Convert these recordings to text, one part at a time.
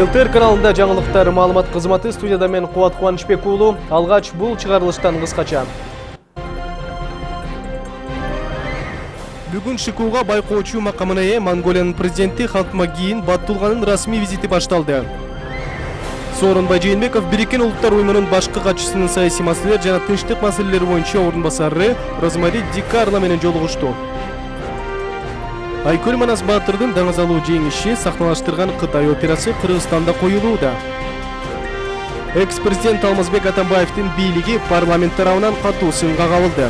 ЛТР каналында жаңылыктар маалымат кызматы студияда мен Кубат Кубанычбек уулу. Алгач бул чыгарылыштан кыскача. Бүгүн ШИКУга байкоочу макамына ээ Монголиянын президенти Халтмагиин Баттулганын расмий визити башталды. Сооронбай Жээнбеков Бириккен улуттар уюмунун башкы катчысынын саясий маселелер жана тынчтык маселелери боюнча ордун басары Розмари Дикарла менен жолугушту. Айкөл манас баатырдын даңыз алуу жеңиши сахналаштырган кытай операсы кыргызстанда коюлууда экс президент алмазбек атамбаевдин бийлиги парламент тарабынан катуу сынга кабылды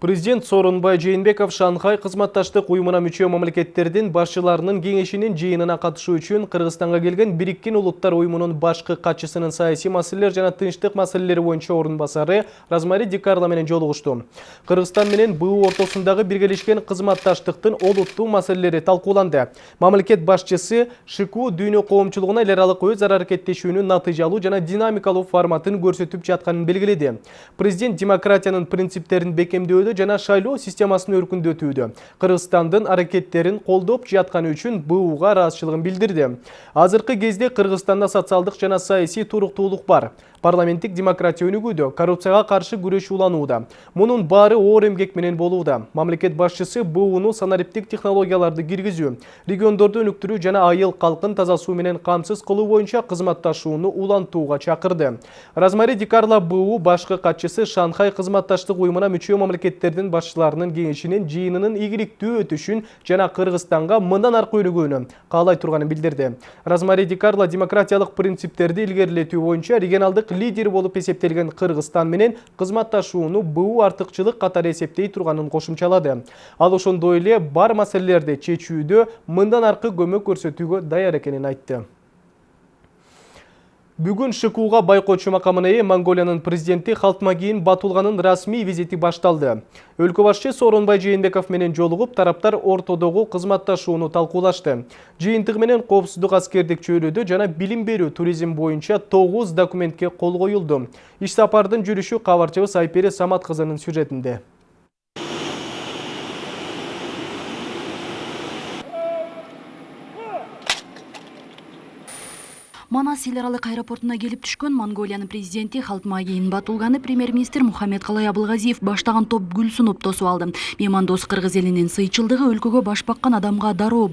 Президент Сорунбай Жейнбеков Шанхай кызматташтык уюмуна мүчө мамлекеттердин башчыларынын кеңешинин жыйынына катышуу үчүн Кыргызстанга келген Бириккен улуттар уюмунун башкы катчысынын саясий маселелер жана тынчтык маселелери боюнча орун басары Размари Дикарла менен жолугушту. Кыргызстан менен БУ ортосундагы биргелешкен кызматташтыктын олуттуу маселелери талкууланды. Мамлекет башчысы ШИКУ дүйнө коомчулугуна эл аралык өз ара аракеттешүүнүн натыйжалуу жана динамикалуу форматын көрсөтүп жатканын белгиледи. Президент демократиянын принциптерин бекемдөөдө жана шайлоо системасын өркүндөтүүдө кыргызстандын аракеттерин колдоп жатканы үчүн буга ыраазычылыгын билдирди азыркы кезде кыргызстанда социалдык жана саясий туруктуулук бар. Парламенттик демократия өнүгүүдө коррупцияга каршы күрөш уланууда мунун баары оор эмгек менен болууда мамлекет башчысы бууну санариптик технологияларды киргизүү региондорду өнүктүрүү жана айыл калкын таза суу менен камсыз кылуу боюнча кызматташууну улантууга чакырды размари дикарла буу башкы катчысы шанхай кызматташтык уюмуна мүчө мамлекеттердин башчыларынын кеңешинин жыйынынын ийгиликтүү өтүшүн жана кыргызстанга мындан аркы өнүгүүнү каалай турганын билдирди размари дикарла демократиялык принциптерди илгерилетүү боюнча регионалдык лидер болуп эсептелген Кыргызстан менен кызматташууну буу артыкчылык катары эсептей турганын кошумчалады. Ал ошондой эле бар маселелерди чечүүдө мындан аркы көмөк көрсөтүүгө даяр экенин айтты. Бүгін Шыкууга байкоочу макамына ээ Монголиянын президенти Халтмагиин Батулганын расмий визити башталды. Өлкө башчы Сооронбай Жээнбеков менен жолугуп, тараптар ортодогу кызматташууну талкуулашты. Жыйынтыгы менен коопсуздук аскердик чөйрөдө жана билим берүү туризм боюнча 9 документке кол коюлду. Иш сапардын жүрүшү кабарчыбыз Айпери Самат кызынын сюжетинде. Манас эл аралык аэропортуна келип түшкөн монголиянын президенти батулганы премьер министр мухаммед абылгазиев баштаган топ гүл сунуп тосуп алды. Меймандос кыргыз элинин сыйчылдыгы өлкөгө баш баккан адамга дароо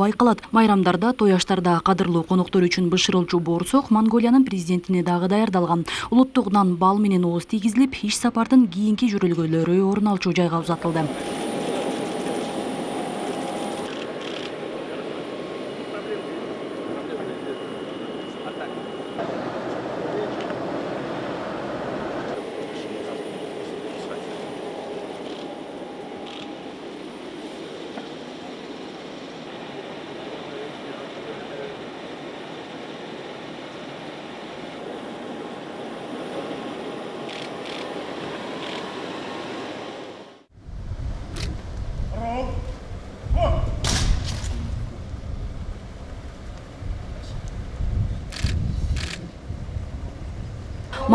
майрамдарда той аштарда кадырлуу коноктор үчүн бышырылчу боорсок монголиянын президентине дагы даярдалган. Улуттук бал менен ооз тийгизилип иш сапардын кийинки орун алчу жайга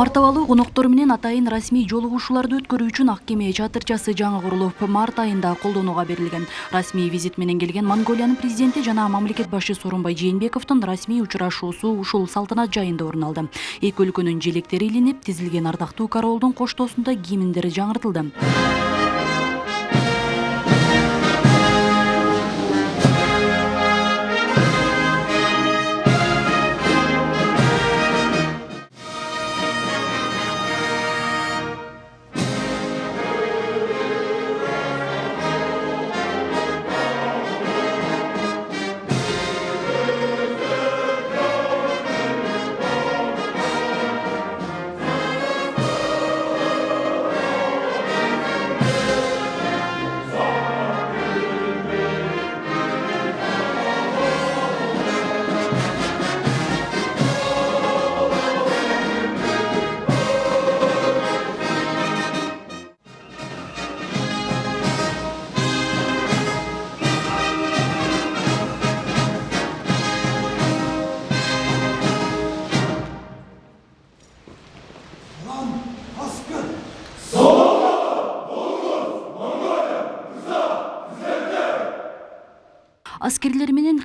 мартабалуу коноктор менен атайын расмий жолугушууларды өткөрүү үчүн ак кеме чатырчасы жаңы курулуп март айында колдонууга берилген. Расмий визит менен келген монголиянын президенти жана мамлекет башчы сооронбай жээнбековдун расмий учурашуусу ушул салтанат жайында орун алды. Эки өлкөнүн желектери илинип тизилген ардактуу кароолдун коштоосунда кийиминдери жаңыртылды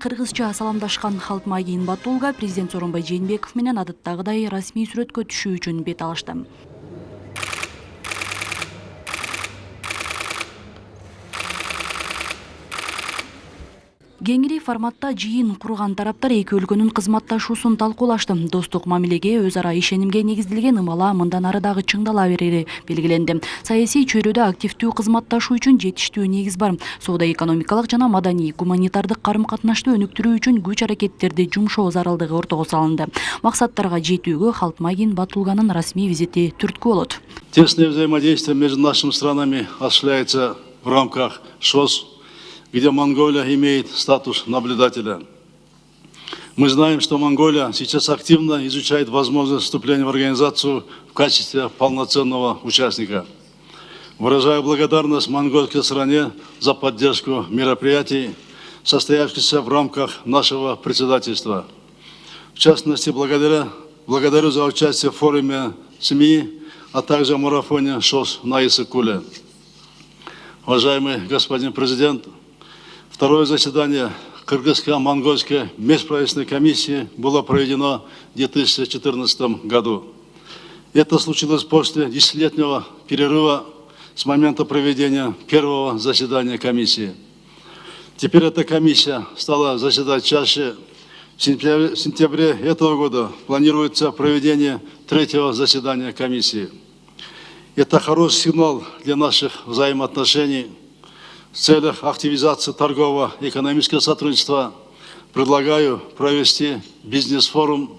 кыргызча саламдашкан халтмагин батулга президент сооронбай жээнбеков менен адаттагыдай расмий сүрөткө түшүү үчүн бет алышты кеңири форматта жыйын курган тараптар эки өлкөнүн кызматташуусун талкуулашты достук мамилеге өз ара ишенимге негизделген ымала мындан ары дагы чыңдала берери белгиленди саясий чөйрөдө активдүү кызматташуу үчүн жетиштүү негиз бар. Соода экономикалык жана маданий гуманитардык карым катнашты өнүктүрүү үчүн күч аракеттерди жумшоо зарылдыгы ортого салынды. Максаттарга жетүүгө халтмагин батулганын расмий визити түрткү болот Тесное взаимодействие между нашими странами осуществляется в рамках ШОС, где Монголия имеет статус наблюдателя. Мы знаем, что Монголия сейчас активно изучает возможность вступления в организацию в качестве полноценного участника. Выражаю благодарность монгольской стране за поддержку мероприятий, состоявшихся в рамках нашего председательства. В частности, благодаря, благодарю за участие в форуме СМИ, а также марафоне ШОС на Исыкуле. Уважаемый господин президент, второе заседание Кыргызско-Монгольской межправительственной комиссии было проведено в 2014 году. Это случилось после десятилетнего перерыва с момента проведения первого заседания комиссии. Теперь эта комиссия стала заседать чаще. В сентябре, в сентябре этого года планируется проведение третьего заседания комиссии. Это хороший сигнал для наших взаимоотношений. В целях активизации торгового и экономического сотрудничества предлагаю провести бизнес-форум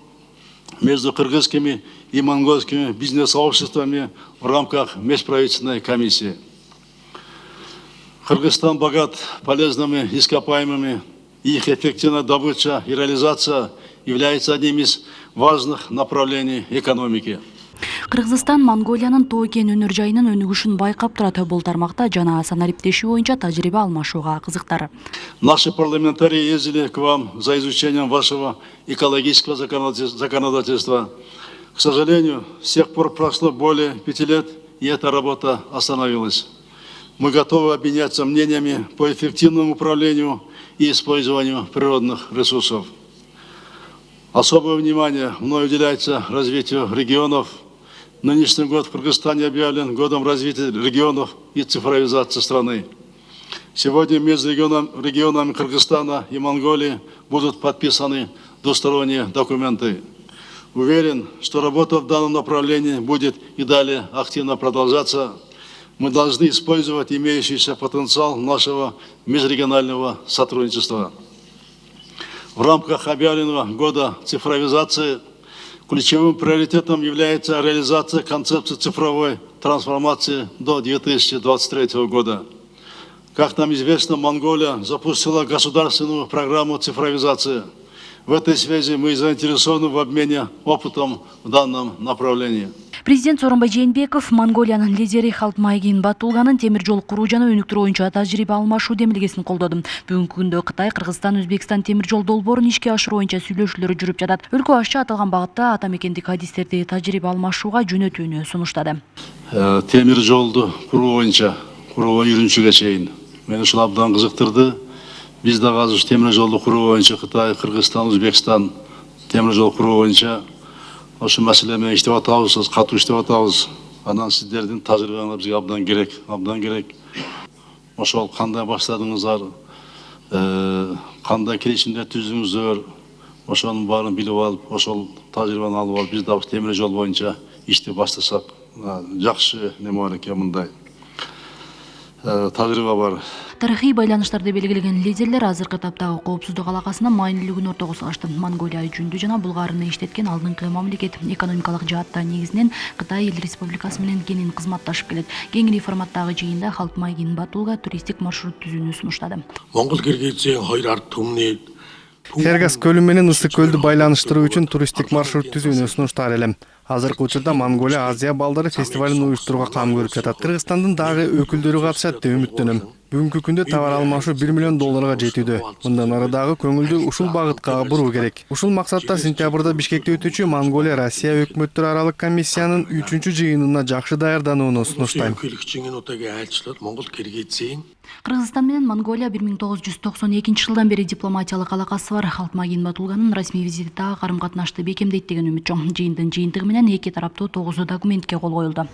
между кыргызскими и монгольскими бизнес-сообществами в рамках межправительственной комиссии. Кыргызстан богат полезными ископаемыми, их эффективная добыча и реализация является одним из важных направлений экономики. Кыргызстан монголиянын тоо кен өнөр жайынын өнүгүшүн байкап турат бул тармакта жана санариптешүү боюнча тажрыйба алмашууга кызыктар Наши парламентарии ездили к вам за изучением вашего экологического законодатель- законодательства. К сожалению, с тех пор прошло более пяти лет, и эта работа остановилась. Мы готовы обменяться мнениями по эффективному управлению и использованию природных ресурсов. Особое внимание мной уделяется развитию регионов. Нынешний год в Кыргызстане объявлен годом развития регионов и цифровизации страны. Сегодня между регионом- регионами Кыргызстана и Монголии будут подписаны двусторонние документы. Уверен, что работа в данном направлении будет и далее активно продолжаться. Мы должны использовать имеющийся потенциал нашего межрегионального сотрудничества. В рамках объявленного года цифровизации ключевым приоритетом является реализация концепции цифровой трансформации до 2023 года. Как нам известно, Монголия запустила государственную программу цифровизации. В этой связи мы заинтересованы в обмене опытом в данном направлении. Президент сооронбай жээнбеков монголиянын лидери халтмайгин батулганын темир жол куруу жана өнүктүрүү боюнча тажрыйба алмашуу демилгесин колдоду. Бүгүнкү күндө кытай кыргызстан өзбекстан темир жол долбоорун ишке ашыруу боюнча сүйлөшүүлөр жүрүп жатат. Өлкө башчы аталган багытта ата мекендик адистерди тажрыйба алмашууга жөнөтүүнү сунуштады. Э, темир жолду куруу боюнча куруу үйрөнүүгө чейин мени ушул абдан кызыктырды. Биз дагы азыр темир жолду куруу боюнча кытай кыргызстан өзбекстан темир жол куруу боюнча ошол маселе менен иштеп атабыз азыр катуу иштеп атабыз. Анан сиздердин тажрыйбаңар бизге абдан керек абдан керек. Ошол кандай баштадыңыздар э, кандай келишимдер түздүңүздөр ошонун баарын билип алып ошол тажрыйбаны алып алып биз ушу темир жол боюнча ишти баштасак а, жакшы неме бар экен мындай тажрыйба бар. Тарыхый байланыштарды белгилеген лидерлер азыркы таптагы коопсуздук алакасынын маанилүүлүгүн ортого салышты монголия жүндү жана булгаарны иштеткен алдыңкы мамлекет. Экономикалык жаатта негизинен кытай эл республикасы менен кенен кызматташып келет. Кеңири форматтагы жыйында халтмайгин батулга туристтик маршрут түзүүнү сунуштады. Түмний Хергас көлү менен ысык көлдү байланыштыруу үчүн туристтик маршрут түзүүнү сунуштар элем азыркы учурда монголия азия балдары фестивалын уюштурууга кам көрүп жатат кыргызстандын дагы өкүлдөрү катышат деп үмүттөнөм бүгүнкү күндө товар алмашуу бир миллион долларга жетүүдө мындан ары дагы көңүлдү ушул багытка буруу керек ушул максатта сентябрда бишкекте өтүүчү монголия россия өкмөттөр аралык комиссиянын үчүнчү жыйынына жакшы даярданууну сунуштайм кыргызстан менен монголия бир миң тогуз жүз токсон экинчи жылдан бери дипломатиялык алакасы бар. Халтмаагийн батулганын расмий визити дагы карым катнашты бекемдейт деген үмүт чоң жыйындын жыйынтыгы менен эки тараптуу тогуз документке кол коюлду.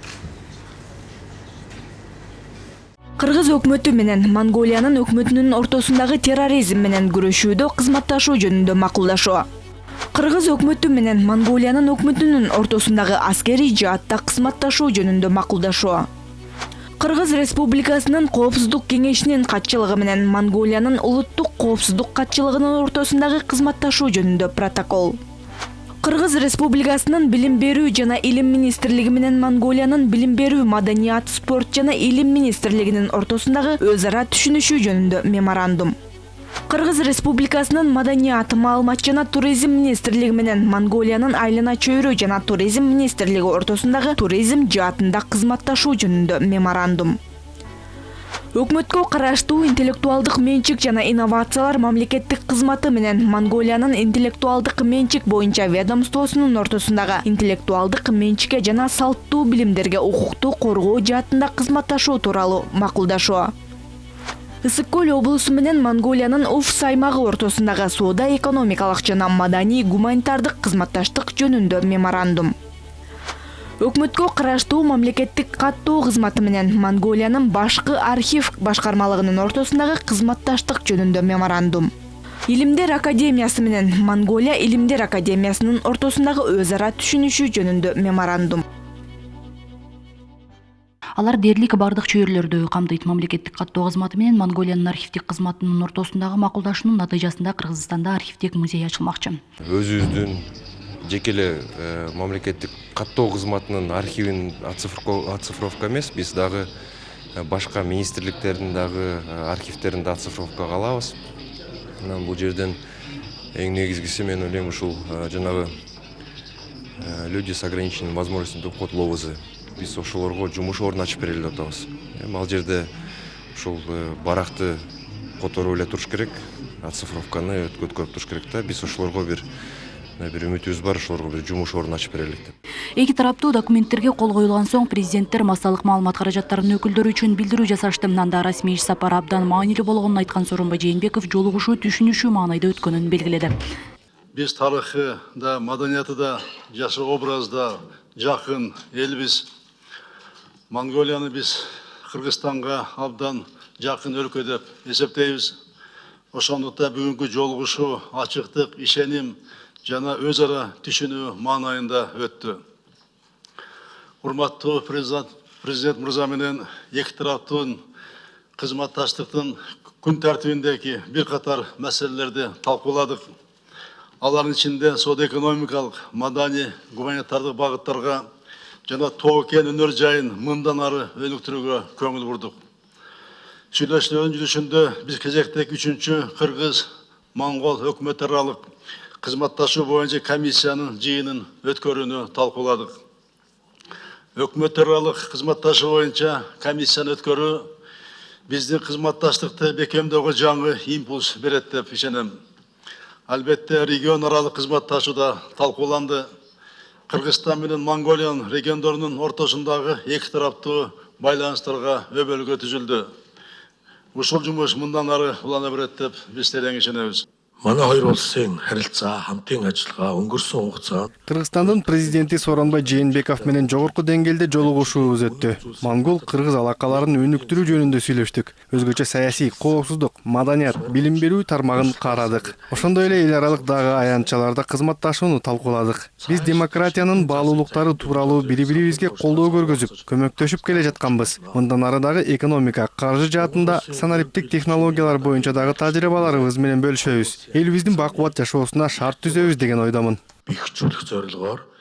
Кыргыз өкмөтү менен монголиянын өкмөтүнүн ортосундагы терроризм менен күрөшүүдө кызматташуу жөнүндө макулдашуу. Кыргыз өкмөтү менен монголиянын өкмөтүнүн ортосундагы аскерий жаатта кызматташуу жөнүндө макулдашуу. Кыргыз республикасынын коопсуздук кеңешинин катчылыгы менен монголиянын улуттук коопсуздук катчылыгынын ортосундагы кызматташуу жөнүндө протокол. Кыргыз республикасынын билим берүү жана илим министрлиги менен монголиянын билим берүү маданият спорт жана илим министрлигинин ортосундагы өз ара түшүнүшүү жөнүндө меморандум кыргыз республикасынын маданият маалымат жана туризм министрлиги менен монголиянын айлана чөйрө жана туризм министрлиги ортосундагы туризм жаатында кызматташуу жөнүндө меморандум. Өкмөткө караштуу интеллектуалдык менчик жана инновациялар мамлекеттик кызматы менен монголиянын интеллектуалдык менчик боюнча ведомствосунун ортосундагы интеллектуалдык менчикке жана салттуу билимдерге укукту коргоо жаатында кызматташуу тууралуу макулдашуу ысык көл облусу менен монголиянын уфс аймагы ортосундагы соода экономикалык жана маданий гуманитардык кызматташтык жөнүндө меморандум. Өкмөткө караштуу мамлекеттик каттоо кызматы менен монголиянын башкы архив башкармалыгынын ортосундагы кызматташтык жөнүндө меморандум. Илимдер академиясы менен монголия илимдер академиясынын ортосундагы өз ара түшүнүшүү жөнүндө меморандум алар дээрлик бардык чөйрөлөрдү камтыйт. Мамлекеттик каттоо кызматы менен монголиянын архивдик кызматынын ортосундагы макулдашуунун натыйжасында кыргызстанда архивдик музей ачылмакчы. Өзүбүздүн жеке эле э, мамлекеттик каттоо кызматынын архивин оцифровка эмес биз дагы э, башка министрликтердин дагы э, архивдерин да оцифровкага алабыз. Анан бул жерден эң негизгиси мен ойлойм ушул жанагы люди с ограниченными возможностями доход ловозы биз ошолорго жумуш ордун ачып берели деп атабыз. Эми ал жерде ушул баракты которуп эле туруш керек оцифровканы өткөрүп туруш керек да. Биз ошолорго бир бир үмүтүбүз бар ошолорго бир жумуш ордун ачып берелик деп. Эки тараптуу документтерге кол коюлган соң президенттер массалык маалымат каражаттарынын өкүлдөрү үчүн билдирүү жасашты. Анда расмий иш сапар абдан маанилүү болгонун айткан сооронбай жээнбеков жолугушуу түшүнүшүү маанайда өткөнүн белгиледи. Биз тарыхы да, маданияты да, жашы образ да жакын элбиз. Монголияны биз Кыргызстанга абдан жакын өлкө деп эсептейбиз. Ошондуктан бүгүнкү жолугушуу ачыктык, ишеним жана өз ара түшүнүү маанайында өттү. Урматтуу президент, президент мырза менен эки тараптын кызматташтыктын күн тартибиндеги бир катар маселелерди талкууладык. Алардын ичинде соода экономикалык, маданий, гуманитардык багыттарга жана тоо кен өнөр жайын мындан ары өнүктүрүүгө көңүл бурдук. Сүйлөшүүнүн жүрүшүндө биз кезектеги үчүнчү кыргыз монгол өкмөт аралык кызматташуу боюнча комиссиянын жыйынын өткөрүүнү талкууладык. Өкмөт аралык кызматташуу боюнча комиссияны өткөрүү биздин кызматташтыкты бекемдөөгө жаңы импульс берет деп ишенем. Албетте регион аралык кызматташуу да талкууланды. Кыргызстан менен Монголиянын региондорунун ортосундагы эки тараптуу байланыштарга өбөлгө түзүлдү. Ушул жумуш мындан ары улана берет деп биз терең ишенебиз. Кыргызстандын президенти сооронбай жээнбеков менен жогорку деңгээлде жолугушуубуз өттү монгол кыргыз алакаларын өнүктүрүү жөнүндө сүйлөштүк өзгөчө саясий коопсуздук маданият билим берүү тармагын карадык. Ошондой эле эл аралык дагы аянтчаларда кызматташууну талкууладык. Биз демократиянын баалуулуктары тууралуу бири бирибизге колдоо көргөзүп көмөктөшүп келе жатканбыз. Мындан ары дагы экономика каржы жаатында санариптик технологиялар боюнча дагы тажрыйбаларыбыз менен бөлүшөбүз. Элибиздин бакубат жашоосуна шарт түзөбүз деген ойдомун. Бэхжүүлэх зорилгоор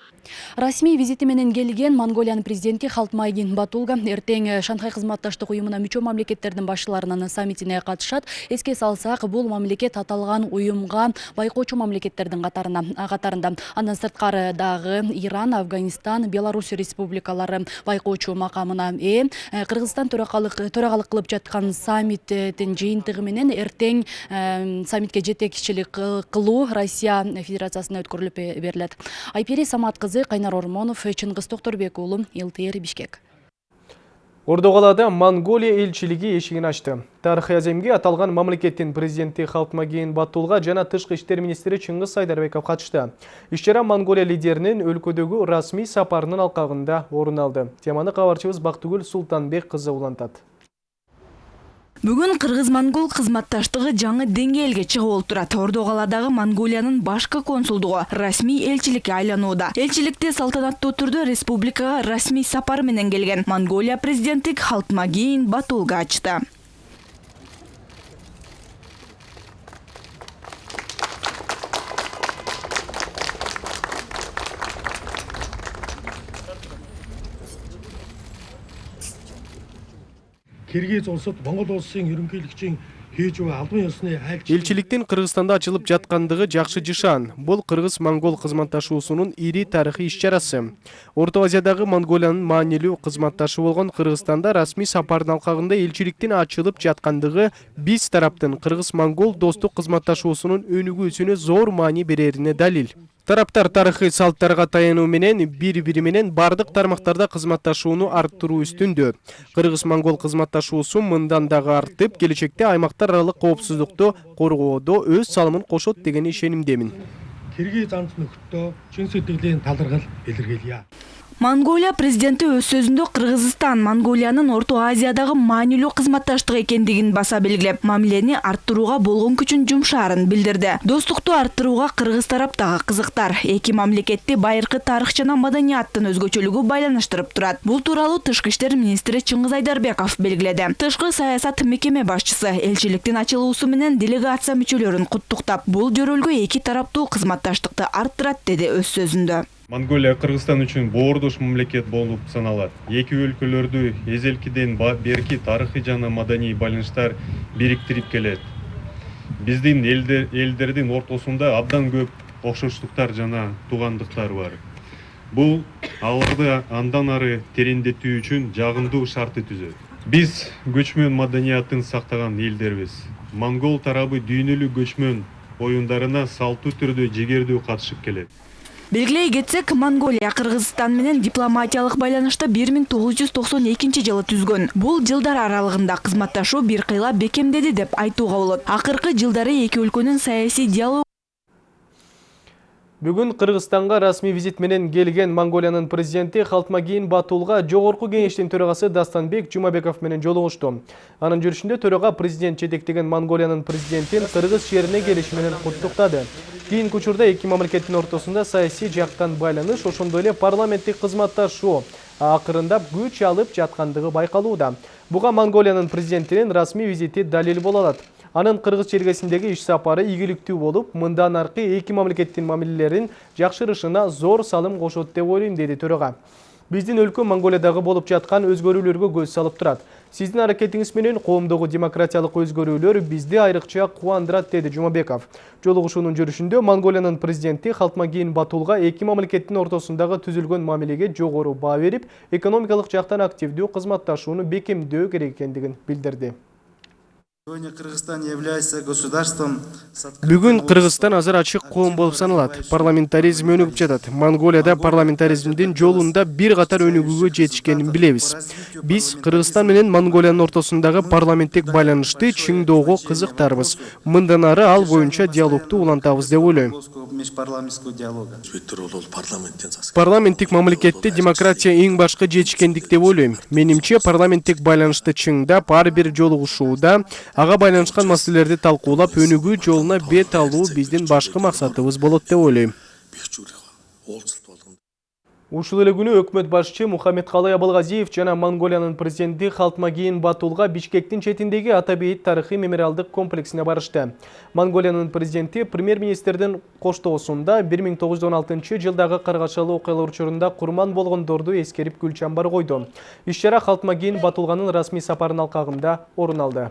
расмий визити менен келген монголиянын президенти халтмайгин батулга. Эртең э, шанхай кызматташтык уюмуна мүчө мамлекеттердин башчыларынын саммитине катышат. Эске салсак бул мамлекет аталган уюмга байкоочу мамлекеттердин катарына катарында. Андан сырткары дагы иран афганистан беларусь республикалары байкоочу макамына. Ээ Э, кыргызстан төрагалык төрагалык кылып жаткан саммиттин жыйынтыгы менен эртең э, саммитке жетекчилик кылуу россия федерациясына өткөрүлүп берилет. Айпери самат кызы кайнар ормонов чыңгыз токторбек уулу лтр бишкек Ордоғалада Монголия елчілігі ешігін ашты. Тарихи аземге аталған мамлекеттин президенті Халтмагейн Батулға жана тышқы іштер министрі Чыңғыз Сайдарбеков қатышты. Ишчара Монголия лидерінің өлкөдөгү расмий сапарынын алқағында орын алды. Теманы кабарчыбыз Бактыгүл Султанбек кызы улантат. Бүгүн кыргыз-монгол кызматташтыгы жаңы деңгээлге чыгып олтурат. Ордогаладагы Монголиянын башкы консулдугу расмий элчиликке айланууда. Элчиликте салтанаттуу түрдө республикага расмий сапар менен келген Монголия президенти Халтмагейин Батулга ачты. Киргиз улсут Монгол улсын ерөнхийлөгчийн хийж буй албан ёсны айлч Элчиликтин Кыргызстанда ачылып жаткандыгы жакшы жышан. Бул кыргыз-монгол кызматташуусунун ири тарыхый иш-чарасы. Орто Азиядагы Монголиянын маанилүү кызматташы болгон Кыргызстанда расмий сапардын алкагында элчиликтин ачылып жаткандыгы биз тараптын кыргыз-монгол достук кызматташуусунун өнүгүүсүнө зор маани берерине далил. Тараптар тарыхый салттарга таянуу менен бири бири менен бардык тармактарда кызматташууну арттыруу үстүндө. Кыргыз-монгол кызматташуусу мындан дагы артып, келечекте аймактар аралык коопсуздукту коргоодо өз салымын кошот деген талархал Монголия президенти өз сөзүндө Кыргызстан Монголиянын Орто Азиядагы маанилүү кызматташтык экендигин баса белгилеп, мамилени арттырууга болгон күчүн жумшаарын билдирди. Достукту арттырууга Кыргыз тарап дагы кызыктар. Эки мамлекетти байыркы тарых жана маданияттын өзгөчөлүгү байланыштырып турат. Бул тууралуу Тышкы иштер министри Чыңгыз Айдарбеков белгиледи. Тышкы саясат мекеме башчысы элчиликтин ачылуусу менен делегация мүчөлөрүн куттуктап, бул жөрөлгө эки тараптуу кызматташтыкты арттырат деди өз сөзүндө. Монголия Кыргызстан үчүн боордош мамлекет болуп саналат. Эки өлкөлөрдү эзелкиден берки тарыхый жана маданий байланыштар бириктирип келет. Биздин элдер, элдердин ортосунда абдан көп окшоштуктар жана туугандыктар бар. Бул аларды андан ары тереңдетүү үчүн жагымдуу шартты түзөт. Биз көчмөн маданияттын сактаган элдербиз. Монгол тарабы дүйнөлүк көчмөн оюндарына салттуу түрдө жигердүү катышып келет. Белгилей кетсек, Монголия Кыргызстан менен дипломатиялык байланышты 1992 жылы түзгөн. Бул жылдар аралыгында кызматташуу бир кыйла бекемдеди деп айтууга болот. Акыркы жылдары эки өлкөнүн саясий диалог Бүгін Қырғызстанға расми визит менен келген Монголиянын президенти Халтмагейин Батулға жогорку кеңештин төрагасы Дастанбек Жумабеков менен жолугушту. Анын жүрүшүндө төрага президент жетектеген Монголиянын президентин Кыргыз шерине келиши менен куттуктады. Кийинки учурда эки мамлекеттин ортосунда саясий жактан байланыш, ошондой эле парламенттик кызматташуу акырындап күч алып жаткандыгы байкалууда. Буга Монголиянын президентинин расмий визити далил боло алат. Анын Кыргыз чергесиндеги иш сапары ийгиликтүү болуп, мындан аркы эки мамлекеттин мамилелерин жакшырышына зор салым кошот деп ойлойм, деди төрага. Биздин өлкө Монголиядагы болуп жаткан өзгөрүүлөргө көз салып турат. Сиздин аракетиңиз менен коомдогу демократиялык өзгөрүүлөр бизди айрыкча кубандырат, деди Жумабеков. Жолугушуунун жүрүшүндө Монголиянын президенти Халтмагейин Батулга эки мамлекеттин ортосундагы түзүлгөн мамилеге жогору баа берип, экономикалык жактан активдүү кызматташууну бекемдөө керек экендигин билдирди. Сегодня Кыргызстан является государством с открытым Бүгүн Кыргызстан азыр ачык коом болуп саналат. Парламентаризм өнүгүп жатат. Монголияда парламентаризмдин жолунда бир катар өнүгүүгө жетишкенин билебиз. Биз Кыргызстан менен Монголиянын ортосундагы парламенттик байланышты чыңдоого кызыктарбыз. Мындан ары ал боюнча диалогду улантабыз деп ойлойм. сасып. Парламенттик мамлекетте демократия эң башкы жетишкендик деп ойлойм. Менимче парламенттик байланышты чыңдап, ар бир жолугушууда ага байланышкан маселелерди талкуулап, өнүгүү жолуна бет алуу биздин башкы максатыбыз болот деп ойлойм. Бир. Ушул эле күнү өкмөт башчы Мухаммедкалый Абылгазиев жана Монголиянын президенти Халтмагин Батулга Бишкектин четиндеги Атабейит тарыхый мемориалдык комплексине барышты. Монголиянын президенти премьер-министрдин коштоосунда 1916 жылдагы каргашалуу окуялар учурунда курман болгондорду эскерип гүл чамбар койду. Иш-чара Халтмагин Батулганын расмий сапарынын алкагында орун алды.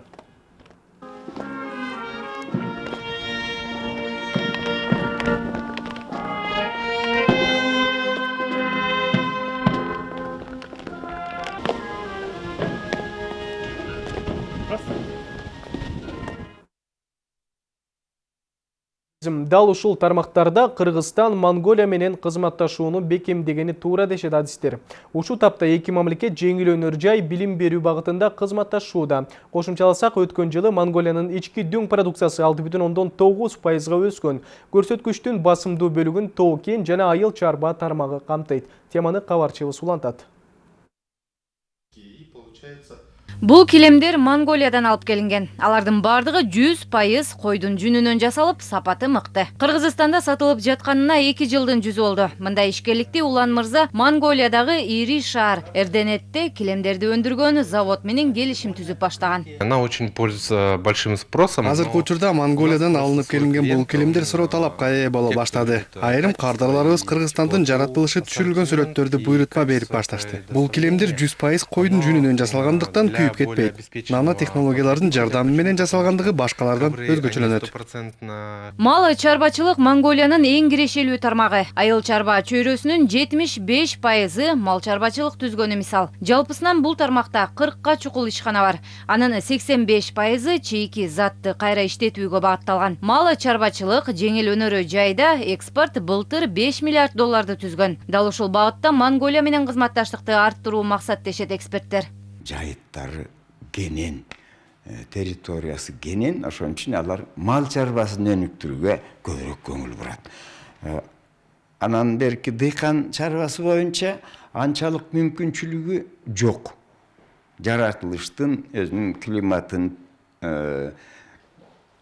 Дал ушул тармактарда Кыргызстан Монголия менен кызматташууну бекемдегени туура дешет адистер. Ушул тапта эки мамлекет жеңил жай билим берүү багытында кызматташууда. Кошумчаласак өткөн жылы Монголиянын ички дүң продукциясы 6,9 пайызга өскөн. Көрсөткүчтүн басымдуу бөлүгүн тоо кен жана айыл чарба тармагы камтыйт. Теманы кабарчыбыз улантат. Бул килемдер Монголиядан алып келинген. Алардын бардыгы 100% койдун жүнүнөн жасалып, сапаты мыкты. Кыргызстанда сатылып жатканына 2 жылдын жүзү болду. Мындай ишкерликти Улан мырза Монголиядагы ири шаар Эрденетте килемдерди өндүргөн завод менен келишим түзүп баштаган. Она очень пользуется большим спросом. азыркы учурда монголиядан алынып келинген бул килемдер суроо талапка ээ боло баштады айрым кардарларыбыз кыргызстандын жаратылышы түшүрүлгөн сүрөттөрдү буйрутма берип башташты бул килемдер жүз пайыз койдун жүнүнөн жасалгандыктан күйүп кетпейт нано технологиялардын жардамы менен жасалгандыгы башкалардан өзгөчөлөнөт Мал чарбачылык Монголиянын эң кирешелүү тармагы. Айыл чарба чөйрөсүнүн 75%ы мал чарбачылык түзгөнү мисал. Жалпысынан бул тармакта 40ка чукул ишкана бар. Анын 85%ы чейки затты кайра иштетүүгө багытталган. Мал чарбачылык жеңил өнөрү жайда экспорт былтыр 5 миллиард долларды түзгөн. Дал ушул багытта Монголия менен кызматташтыкты арттыруу максат дешет эксперттер. Жайыттары кенен э, территориясы кенен ошон үчүн алар мал чарбасын өнүктүрүүгө көбүрөөк көңүл бурат. Э, анан берки дыйкан чарбасы боюнча анчалык мүмкүнчүлүгү жок. Жаратылыштын өзүнүн климатын э,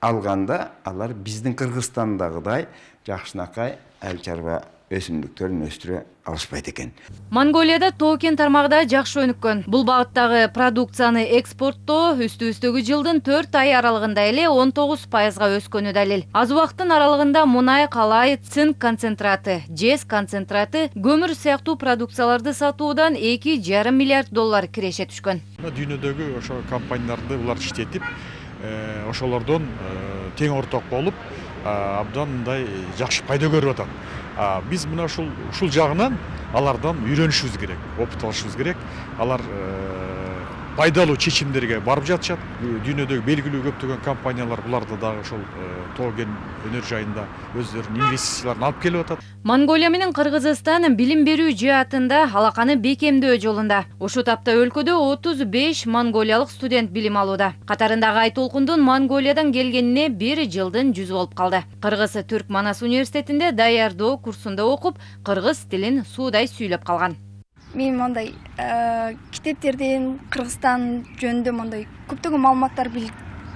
алганда алар биздин кыргызстандагыдай жакшынакай айыл чарба өсүмдүктөрүн өстүрө алышпайт экен Монголияда токен тармагында жакшы өнүккөн. Бул багыттагы продукцияны экспорттоо үстүбүздөгү жылдын 4 ай аралыгында эле 19%га өскөнү далил. Аз убакыттын аралыгында мунай, калай, цинк концентраты, жез концентраты, көмүр сыяктуу продукцияларды сатуудан 2,5 миллиард доллар киреше түшкөн. дүйнөдөгү ошо компанияларды булар иштетип э, ошолордон э, тең орток болуп а, абдан мындай жакшы пайда көрүп атат А, биз мына ушул жагынан алардан үйрөнүшүбүз керек опыт алышыбыз керек. Алар э, пайдалуу чечимдерге барып жатышат дүйнөдөгү белгилүү көптөгөн компаниялар буларды дагы ошол тоо кен өнөр жайында өздөрүнүн инвестицияларын алып келип атат Монголия менен Кыргызстан билим берүү жаатында алаканы бекемдөө жолунда. Ушул тапта өлкөдө 35 монголиялык студент билим алууда. Катарындагы Айтолкундун Монголиядан келгенине бир жылдын жүзү болуп калды. Кыргыз Түрк Манас университетинде даярдоо курсунда окуп, кыргыз тилин суудай сүйлөп калган. Мен мондай э, китептерден кыргызстан жөнүндө мондай көптөгөн маалыматтар бил-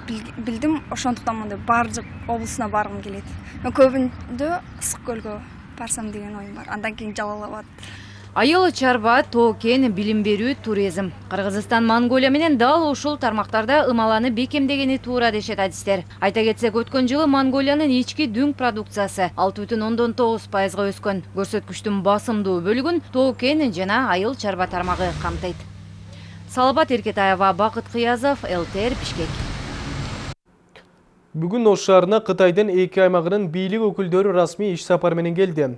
бил- билдим. Ошондуктан мондай баардык облусуна баргым келет. Көбүндө ысык көлгө барсам деген оюм бар. Андан кийин жалал абад Айыл чарба, тоо кен, билим берүү, туризм. Кыргызстан Монголия менен дал ушул тармактарда ымаланы бекемдегени туура дешет адистер. Айта кетсек, өткөн жылы Монголиянын ички дүң продукциясы 6,9%га өскөн. Көрсөткүчтүн басымдуу бөлүгүн тоо кен жана айыл чарба тармагы камтыйт. Салабат Эркетаева, Бакыт Кыязов, ЛТР Бишкек. Бүгүн Ош шаарына Кытайдын эки аймагынын бийлик өкүлдөрү расмий иш сапар менен келди.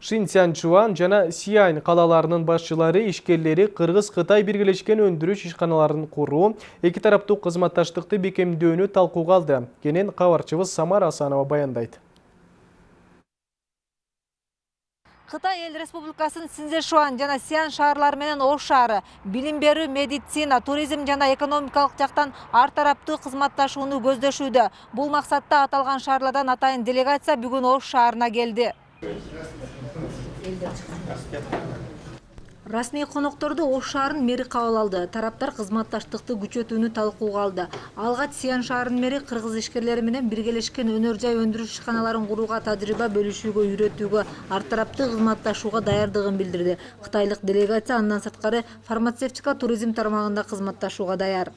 Шинцянчуан жана Сиань калаларынын башчылары ишкерлери Кыргыз-Кытай биргелешкен өндүрүш ишканаларын куруу, эки тараптуу кызматташтыкты бекемдөөнү талкууга алды. Кенен кабарчыбыз Самара Асанова баяндайт. Кытай эл республикасынын Синзешуан жана Сиан шаарлары менен Ош шаары билим берүү, медицина, туризм жана экономикалык жактан ар тараптуу кызматташууну көздөшүүдө. Бул максатта аталган шаарлардан атайын делегация бүгүн Ош шаарына келди. Расмий конокторду ош шаарынын мэри кабыл алды. Тараптар кызматташтыкты күчөтүүнү талкууга алды. Алгач сиян шаарынын мэри кыргыз ишкерлери менен биргелешкен өнөр жай өндүрүш ишканаларын курууга тажрыйба бөлүшүүгө үйрөтүүгө ар тараптуу кызматташууга даярдыгын билдирди. Кытайлык делегация андан сырткары фармацевтика туризм тармагында кызматташууга даяр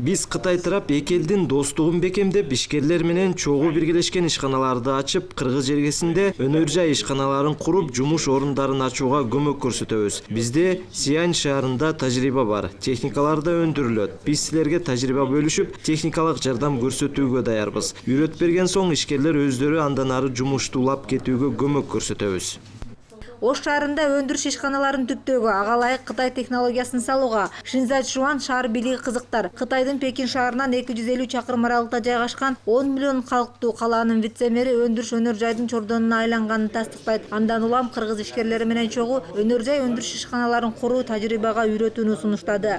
биз кытай тарап эки элдин достугун бекемдеп ишкерлер менен чогуу биргелешкен ишканаларды ачып кыргыз жергесинде өнөр жай ишканаларын куруп жумуш орундарын ачууга көмөк көрсөтөбүз бизде сиань шаарында тажрыйба бар техникалар да өндүрүлөт биз силерге тажрыйба бөлүшүп техникалык жардам көрсөтүүгө даярбыз үйрөтүп берген соң ишкерлер өздөрү андан ары кетүүгө көмөк көрсөтөбүз ош шаарында өндүрүш ишканаларын түптөөгө ага ылайык кытай технологиясын салууга шинзачжуан шаар бийлиги кызыктар. Кытайдын пекин шаарынан эки жүз элүү чакырым аралыкта жайгашкан он миллион калктуу калаанын вице мэри өндүрүш өнөр жайдын чордонуна айланганын тастыктайт андан улам кыргыз ишкерлери менен чогуу өнөр жай өндүрүш ишканаларын куруу тажрыйбага үйрөтүүнү сунуштады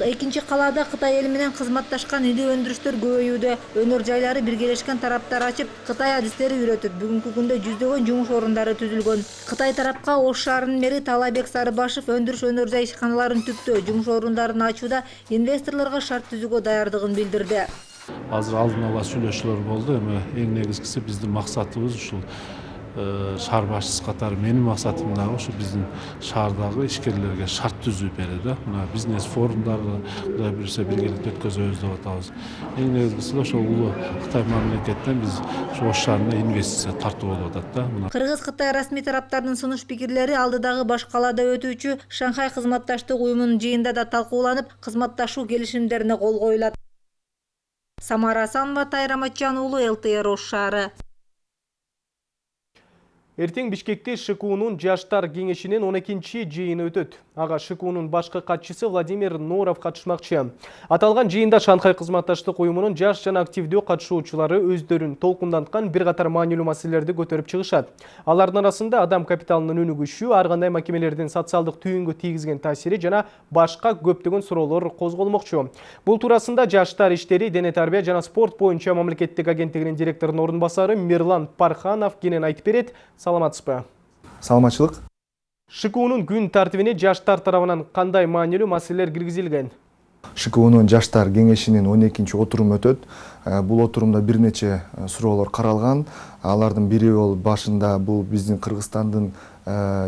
экинчи калаада кытай эли менен кызматташкан ири өндүрүштөр көбөйүүдө өнөр жайлары биргелешкен тараптар ачып кытай адистери үйрөтөт бүгүнкү күндө жүздөгөн жумуш орундары түзүлгөн. Кытай тарапка ош шаарынын мэри таалайбек сарыбашев өндүрүш өнөр жай ишканаларын түптөө жумуш орундарын ачууда инвесторлорго шарт түзүүгө даярдыгын билдирди. Азыр алдын ала сүйлөшүүлөр болду эми эң негизгиси биздин максатыбыз ушул шаар башчысы катары менин максатым дагы ушу биздин шаардагы ишкерлерге шарт түзүү берүү да. Мына бизнес форумдарды кудай буюрса биргеликте өткөзөбүз деп атабыз. Эң негизгиси ошол улуу кытай мамлекетинен биз ушу ош шаарына инвестиция тартуу болуп атат да. Мына кыргыз кытай расмий тараптардын сунуш пикирлери алдыдагы баш калаада өтүүчү шанхай кызматташтык уюмунун жыйынында да талкууланып кызматташуу келишимдерине кол коюлат. Самара асанова тайра матчан уулу лтр ош шаары. Эртең Бишкекте ШКУнун жаштар кеңешинин 12-чи жыйыны өтөт. Ага ШКУнун башкы катчысы Владимир Норов катышмакчы. Аталган жыйында Шанхай кызматташтык уюмунун жаш жана активдүү катышуучулары өздөрүн толкунданткан бир катар маанилүү маселелерди көтөрүп чыгышат. Алардын арасында адам капиталынын өнүгүшү, ар кандай мекемелердин социалдык түйүнгө тийгизген таасири жана башка көптөгөн суроолор козголмокчу. Бул туурасында Жаштар иштери, дене тарбия жана спорт боюнча мамлекеттик агенттигинин директорунун орун басары Мирлан Парханов кенен айтып берет саламатсызбы саламатчылык шкунун күн тартибине жаштар тарабынан кандай маанилүү маселелер киргизилген шкунун жаштар кеңешинин он экинчи отуруму өтөт бул отурумда бир нече суроолор каралган алардын бири болуп башында бул биздин кыргызстандын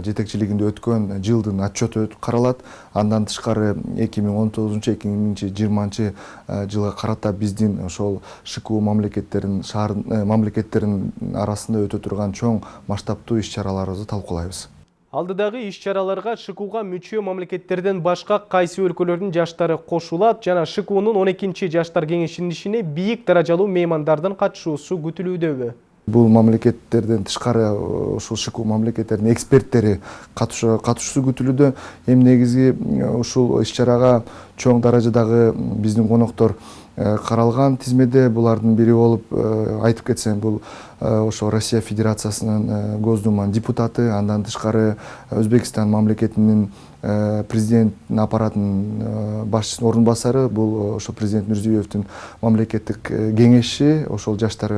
жетекчилигинде өткөн жылдын отчету каралат. Андан тышкары эки миң он тогузунчу эки миң жыйырманчы жылга карата биздин ошол шку мамлекеттерин шаар мамлекеттеринин арасында өтө турган чоң масштабтуу иш чараларыбызды талкуулайбыз. Алдыдагы иш чараларга шкуга мүчө мамлекеттерден башка кайсы өлкөлөрдүн жаштары кошулат жана шкунун он экинчи жаштар кеңешинин ишине бийик даражалуу меймандардын катышуусу күтүлүүдөбү бул мамлекеттерден тышкары ушул шку мамлекеттердин эксперттери катышуусу күтүлүүдө эми негизи ушул иш чарага чоң даражадагы биздин коноктор каралган тизмеде булардын бири болуп айтып кетсем бул ошо россия федерациясынын госдуманын депутаты андан тышкары өзбекстан мамлекетинин президенттин аппаратынын башчысынын орун басары бул ошо президент мирзиёевдин мамлекеттик кеңеши ошол жаштар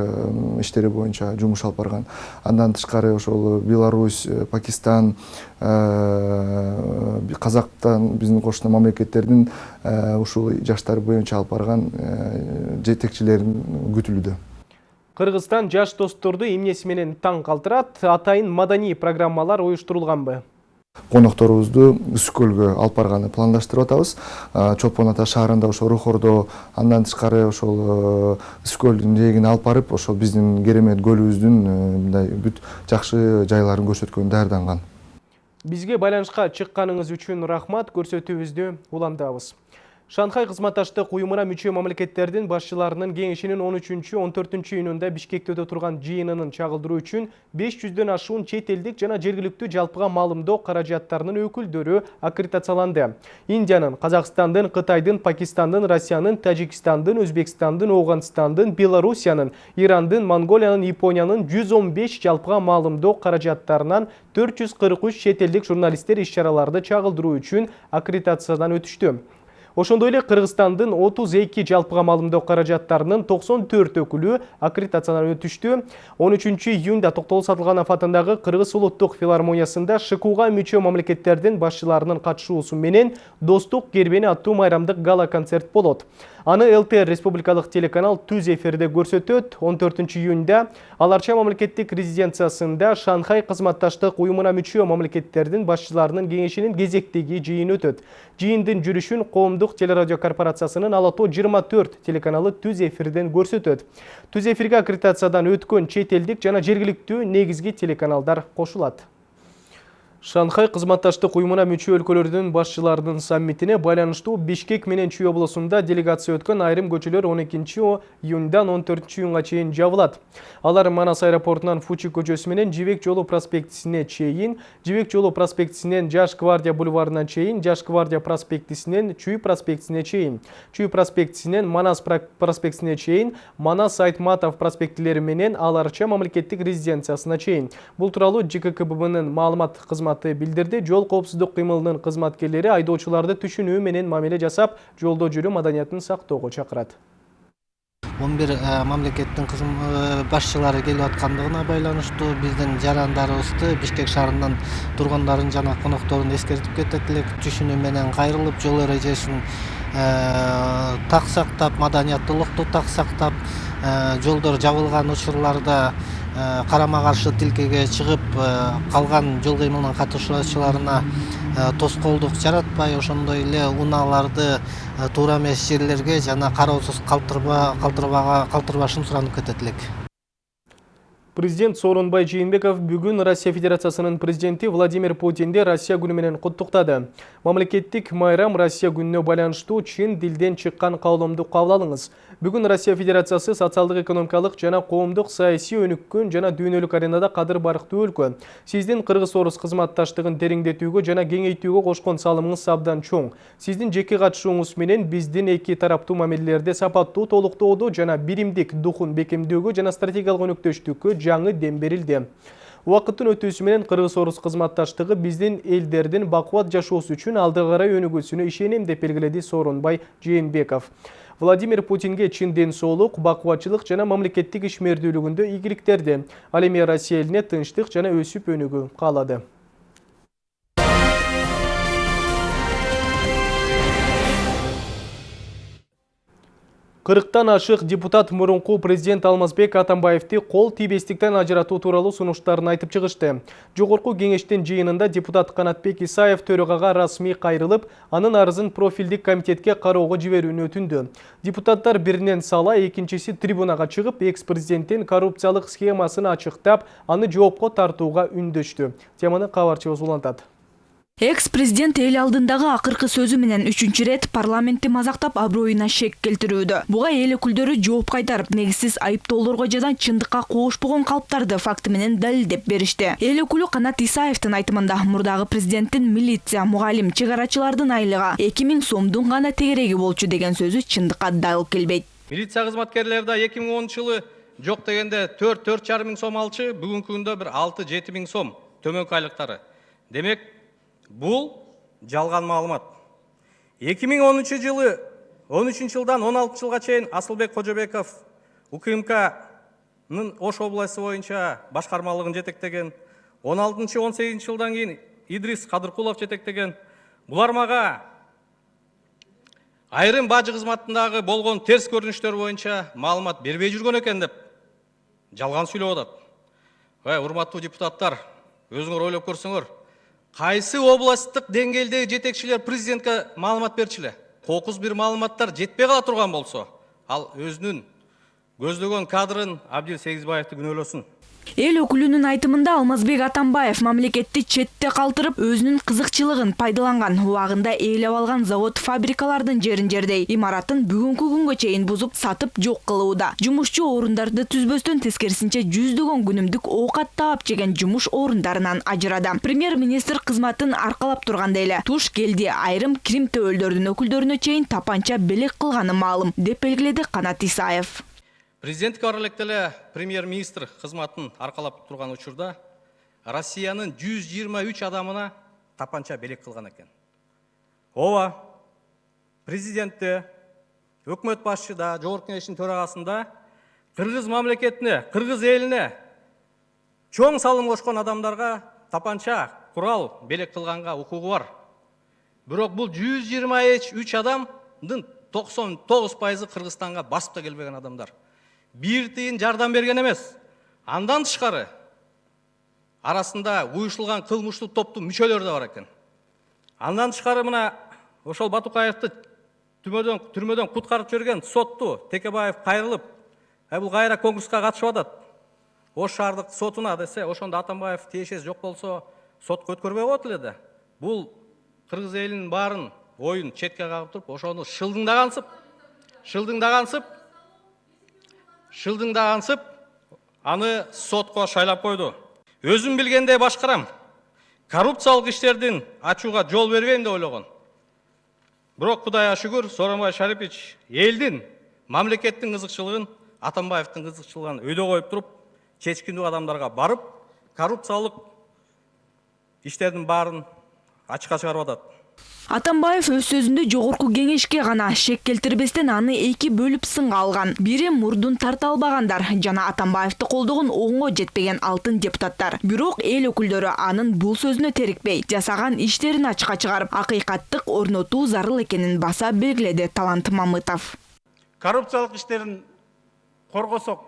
иштери боюнча жумуш алып барган. Андан тышкары ошол беларусь пакистан казактан биздин кошуна мамлекеттердин ушул жаштар боюнча алып барган жетекчилерин күтүлүүдө. Кыргызстан жаш досторду эмнеси менен таң калтырат? Атайын маданий программалар уюштурулганбы конокторубузду ысык көлгө алып барганы пландаштырып атабыз. Чолпон ата шаарында ошо рухордо андан тышкары ошол ысык көлдүн жээгине алып барып ошол биздин керемет көлүбүздүн мындай бүт жакшы жайларын көрсөткөнгө даярданган. Бизге байланышка чыкканыңыз үчүн рахмат көрсөтүүбүздү улантабыз Шанхай кызматташтык уюмуна мүчө мамлекеттердин башчыларынын кеңешинин 13-14 июнунда Бишкекте өтө турган жыйынынын чагылдыруу үчүн 500дөн ашуун чет элдик жана жергиликтүү жалпыга маалымдоо каражаттарынын өкүлдөрү аккредитацияланды. Индиянын, Казакстандын, Кытайдын, Пакистандын, Россиянын, Тажикстандын, Өзбекстандын, Оғанстандын, Белоруссиянын, Ирандын, Монголиянын, Япониянын 115 жалпыга маалымдоо каражаттарынан 443 чет элдик журналисттер иш-чараларды чагылдыруу үчүн аккредитациядан өтүштү. Ошондой эле кыргызстандын 32 жалпыга маалымдоо каражаттарынын 94 өкүлү аккредитациядан өтүштү. 13 июнда токтогул сатылганов атындагы кыргыз улуттук филармониясында шкуга мүчө мамлекеттердин башчыларынын катышуусу менен достук кербени аттуу майрамдык гала концерт болот. Аны лтр республикалык телеканал түз эфирде көрсөтөт 14 июнда ал арча мамлекеттик резиденциясында шанхай кызматташтык уюмуна мүчө мамлекеттердин башчыларынын кеңешинин кезектеги жыйыны өтөт жыйындын жүрүшүн коомдук телерадио корпорациясынын ала тоо 24 телеканалы түз эфирден көрсөтөт түз эфирге аккредитациядан өткөн чет элдик жана жергиликтүү негизги телеканалдар кошулат Шанхай кызматташтык уюмуна мүчө өлкөлөрдүн башчыларынын саммитине байланыштуу Бишкек менен Чүй облусунда делегация өткөн айрым көчөлөр 12 июндан 14 июнга чейин жабылат. Алар Манас аэропортунан Фучи көчөсү менен Жибек жолу проспектисине чейин, Жибек жолу проспектисинен Жаш гвардия бульварына чейин, Жаш гвардия проспектисинен Чүй проспектисине чейин, Чүй проспектисинен Манас проспектисине чейин, Манас Айтматов проспектилери менен Аларча мамлекеттик резиденциясына чейин. Бул тууралуу ЖККБнын маалымат кызматы билдирди жол коопсуздук кыймылынын кызматкерлери айдоочуларды түшүнүү менен мамиле жасап жолдо жүрүү маданиятын сактоого чакырат он бир мамлекеттин башчылары келип аткандыгына байланыштуу биздин жарандарыбызды бишкек шаарынын тургундарын жана конокторун эскертип кетет элек түшүнүү менен кайрылып жол эрежесин так сактап маданияттуулукту так сактап жолдор жабылган учурларда карама каршы тилкеге чыгып калган жол кыймылынын катышуучуларына тоскоолдук жаратпай ошондой эле унааларды туура эмес жерлерге жана кароосуз калтырбашын суранып кетет элек Президент Сооронбай Жээнбеков бүгүн Россия Федерациясынын президенти Владимир Путинди Россия күнү менен куттуктады. Мамлекеттик майрам Россия күнүнө байланыштуу чын дилден чыккан каалоомду кабыл алыңыз. Бүгүн Россия Федерациясы социалдык экономикалык жана коомдук саясий өнүккөн жана дүйнөлүк аренада кадыр барктуу өлкө. Сиздин кыргыз-орус кызматташтыгын тереңдетүүгө жана кеңейтүүгө кошкон салымыңыз абдан чоң. Сиздин жеке катышууңуз менен биздин эки тараптуу мамилелерде сапаттуу толуктоодо жана биримдик духун бекемдөөгө жана стратегиялык өнөктөштүккө жаңы дем берилди. Уақыттын өтүүсү менен кыргыз-орус кызматташтыгы биздин элдердин бакубат жашоосу үчүн алды карай өнүгүүсүнө ишенем деп белгиледи Сооронбай Жээнбеков. Владимир Путинге чын ден соолук, бакубатчылык жана мамлекеттик ишмердүүлүгүндө ийгиликтерди. Ал эми Россия элине тынчтык жана өсүп өнүгүү каалады. Кырыктан ашык депутат мурунку президент Алмазбек Атамбаевти кол тийбестиктен ажыратуу тууралуу сунуштарын айтып чыгышты. Жогорку кеңештин жыйынында депутат Канатбек Исаев төрөгага расмий кайрылып, анын арызын профилдик комитетке кароого жиберүүнү өтүндү. Депутаттар биринен сала, экинчиси трибунага чыгып, экс-президенттин коррупциялык схемасын ачыктап, аны жоопко тартууга үндөштү. Теманы кабарчыбыз улантат. Экс-президент эл алдындагы акыркы сөзү менен үчүнчү рет парламентти мазактап аброюна шек келтирүүдө. Буга эл өкүлдөрү жооп кайтарып, негизсиз айыптоолорго жана чындыкка коошпогон калптарды факты менен далилдеп беришти. Эл өкүлү Канат Исаевдин айтымында мурдагы президенттин милиция, мугалим, чыгарачылардын айлыгы 2000 сомдун гана тегереги болчу деген сөзү чындыкка дагы келбейт. Милиция кызматкерлери да 2010 жылы жок дегенде 4-4,5 миң сом алчы, бүгүнкү күндө бир 6-7 миң сом төмөнкү айлыктары. Демек, Бұл жалған маалымат. 2013 жылы 13 жылдан 16 жылға чейин Асылбек Қожабеков УКМК-нын Ош обласы боюнча башкармалыгын жетектеген, 16-18 жылдан кейін Идрис Кадыркулов жетектеген. Булар мага айрым бажы кызматындагы болгон терс көрүнүштөр боюнча маалымат бербей жүргөн экен деп жалган сүйлөп атат. Урматтуу депутаттар, өзүңөр ойлоп көрсөңөр, Қайсы областық деңгейдегі жетекшілер президентке маалымат берчиле кокуз бир маалыматтар жетпей кала турган болсо ал өзүнүн көздөгөн кадрын абдил сегизбаевди күнөөлөсүн эл өкүлүнүн айтымында алмазбек атамбаев мамлекетти четте калтырып өзүнүн кызыкчылыгын пайдаланган убагында ээлеп алган завод фабрикалардын жерин жердей имаратын бүгүнкү күнгө чейин бузуп сатып жок кылууда. Жумушчу орундарды түзбөстөн тескерисинче жүздөгөн күнүмдүк оокат таап жеген жумуш орундарынан ажырады. Премьер министр кызматын аркалап турганда эле туш келди айрым кирим төбөлдөрдүн өкүлдөрүнө чейин тапанча белек кылганы маалым деп белгиледи канат исаев президенттик аралыкта эле премьер министр кызматын аркалап турган учурда россиянын жүз жыйырма үч адамына тапанча белек кылган экен ооба президентте өкмөт башчыда жогорку кеңештин төрагасында кыргыз мамлекетине кыргыз элине чоң салым кошкон адамдарга тапанча курал белек кылганга укугу бар. Бирок үч адамдын токсон тогуз пайызы кыргызстанга басып да келбеген адамдар. Бир тыйын жардам берген эмес андан тышкары арасында уюшулган кылмыштуу топтун мүчөлөрү да бар экен андан тышкары мына ошол батукаевди түрмөдөн түрмөдөн куткарып жиберген сотту текебаев кайрылып бул кайра конкурска катышып атат ош шаардык сотуна десе ошондо атамбаев тиешеси жок болсо сотко өткөрбөй коет эле да бул кыргыз элинин баарын оюн четке кагып туруп ошону шылдыңдагансып шылдыңдагансып шылдыңдагансып аны сотко шайлап койду өзүм билгендей башкарам коррупциялык иштердин ачууга жол бербейм деп ойлогон бирок кудайга шүгүр сооронбай шарипович элдин мамлекеттин кызыкчылыгын атамбаевдин кызыкчылыгын өйдө коюп туруп чечкиндүү адамдарга барып коррупциялык иштердин баарын ачыкка чыгарып атат атамбаев өз сөзүндө жогорку кеңешке гана шек келтирбестен аны эки бөлүп сынга алган. Бири мурдун тарта албагандар жана атамбаевди колдогон оңго жетпеген алтын депутаттар. Бирок эл өкүлдөрү анын бул сөзүнө терикпей жасаган иштерин ачыкка чыгарып акыйкаттык орнотуу зарыл экенин баса белгиледи талант мамытов. Коррупциялык иштерин коргосок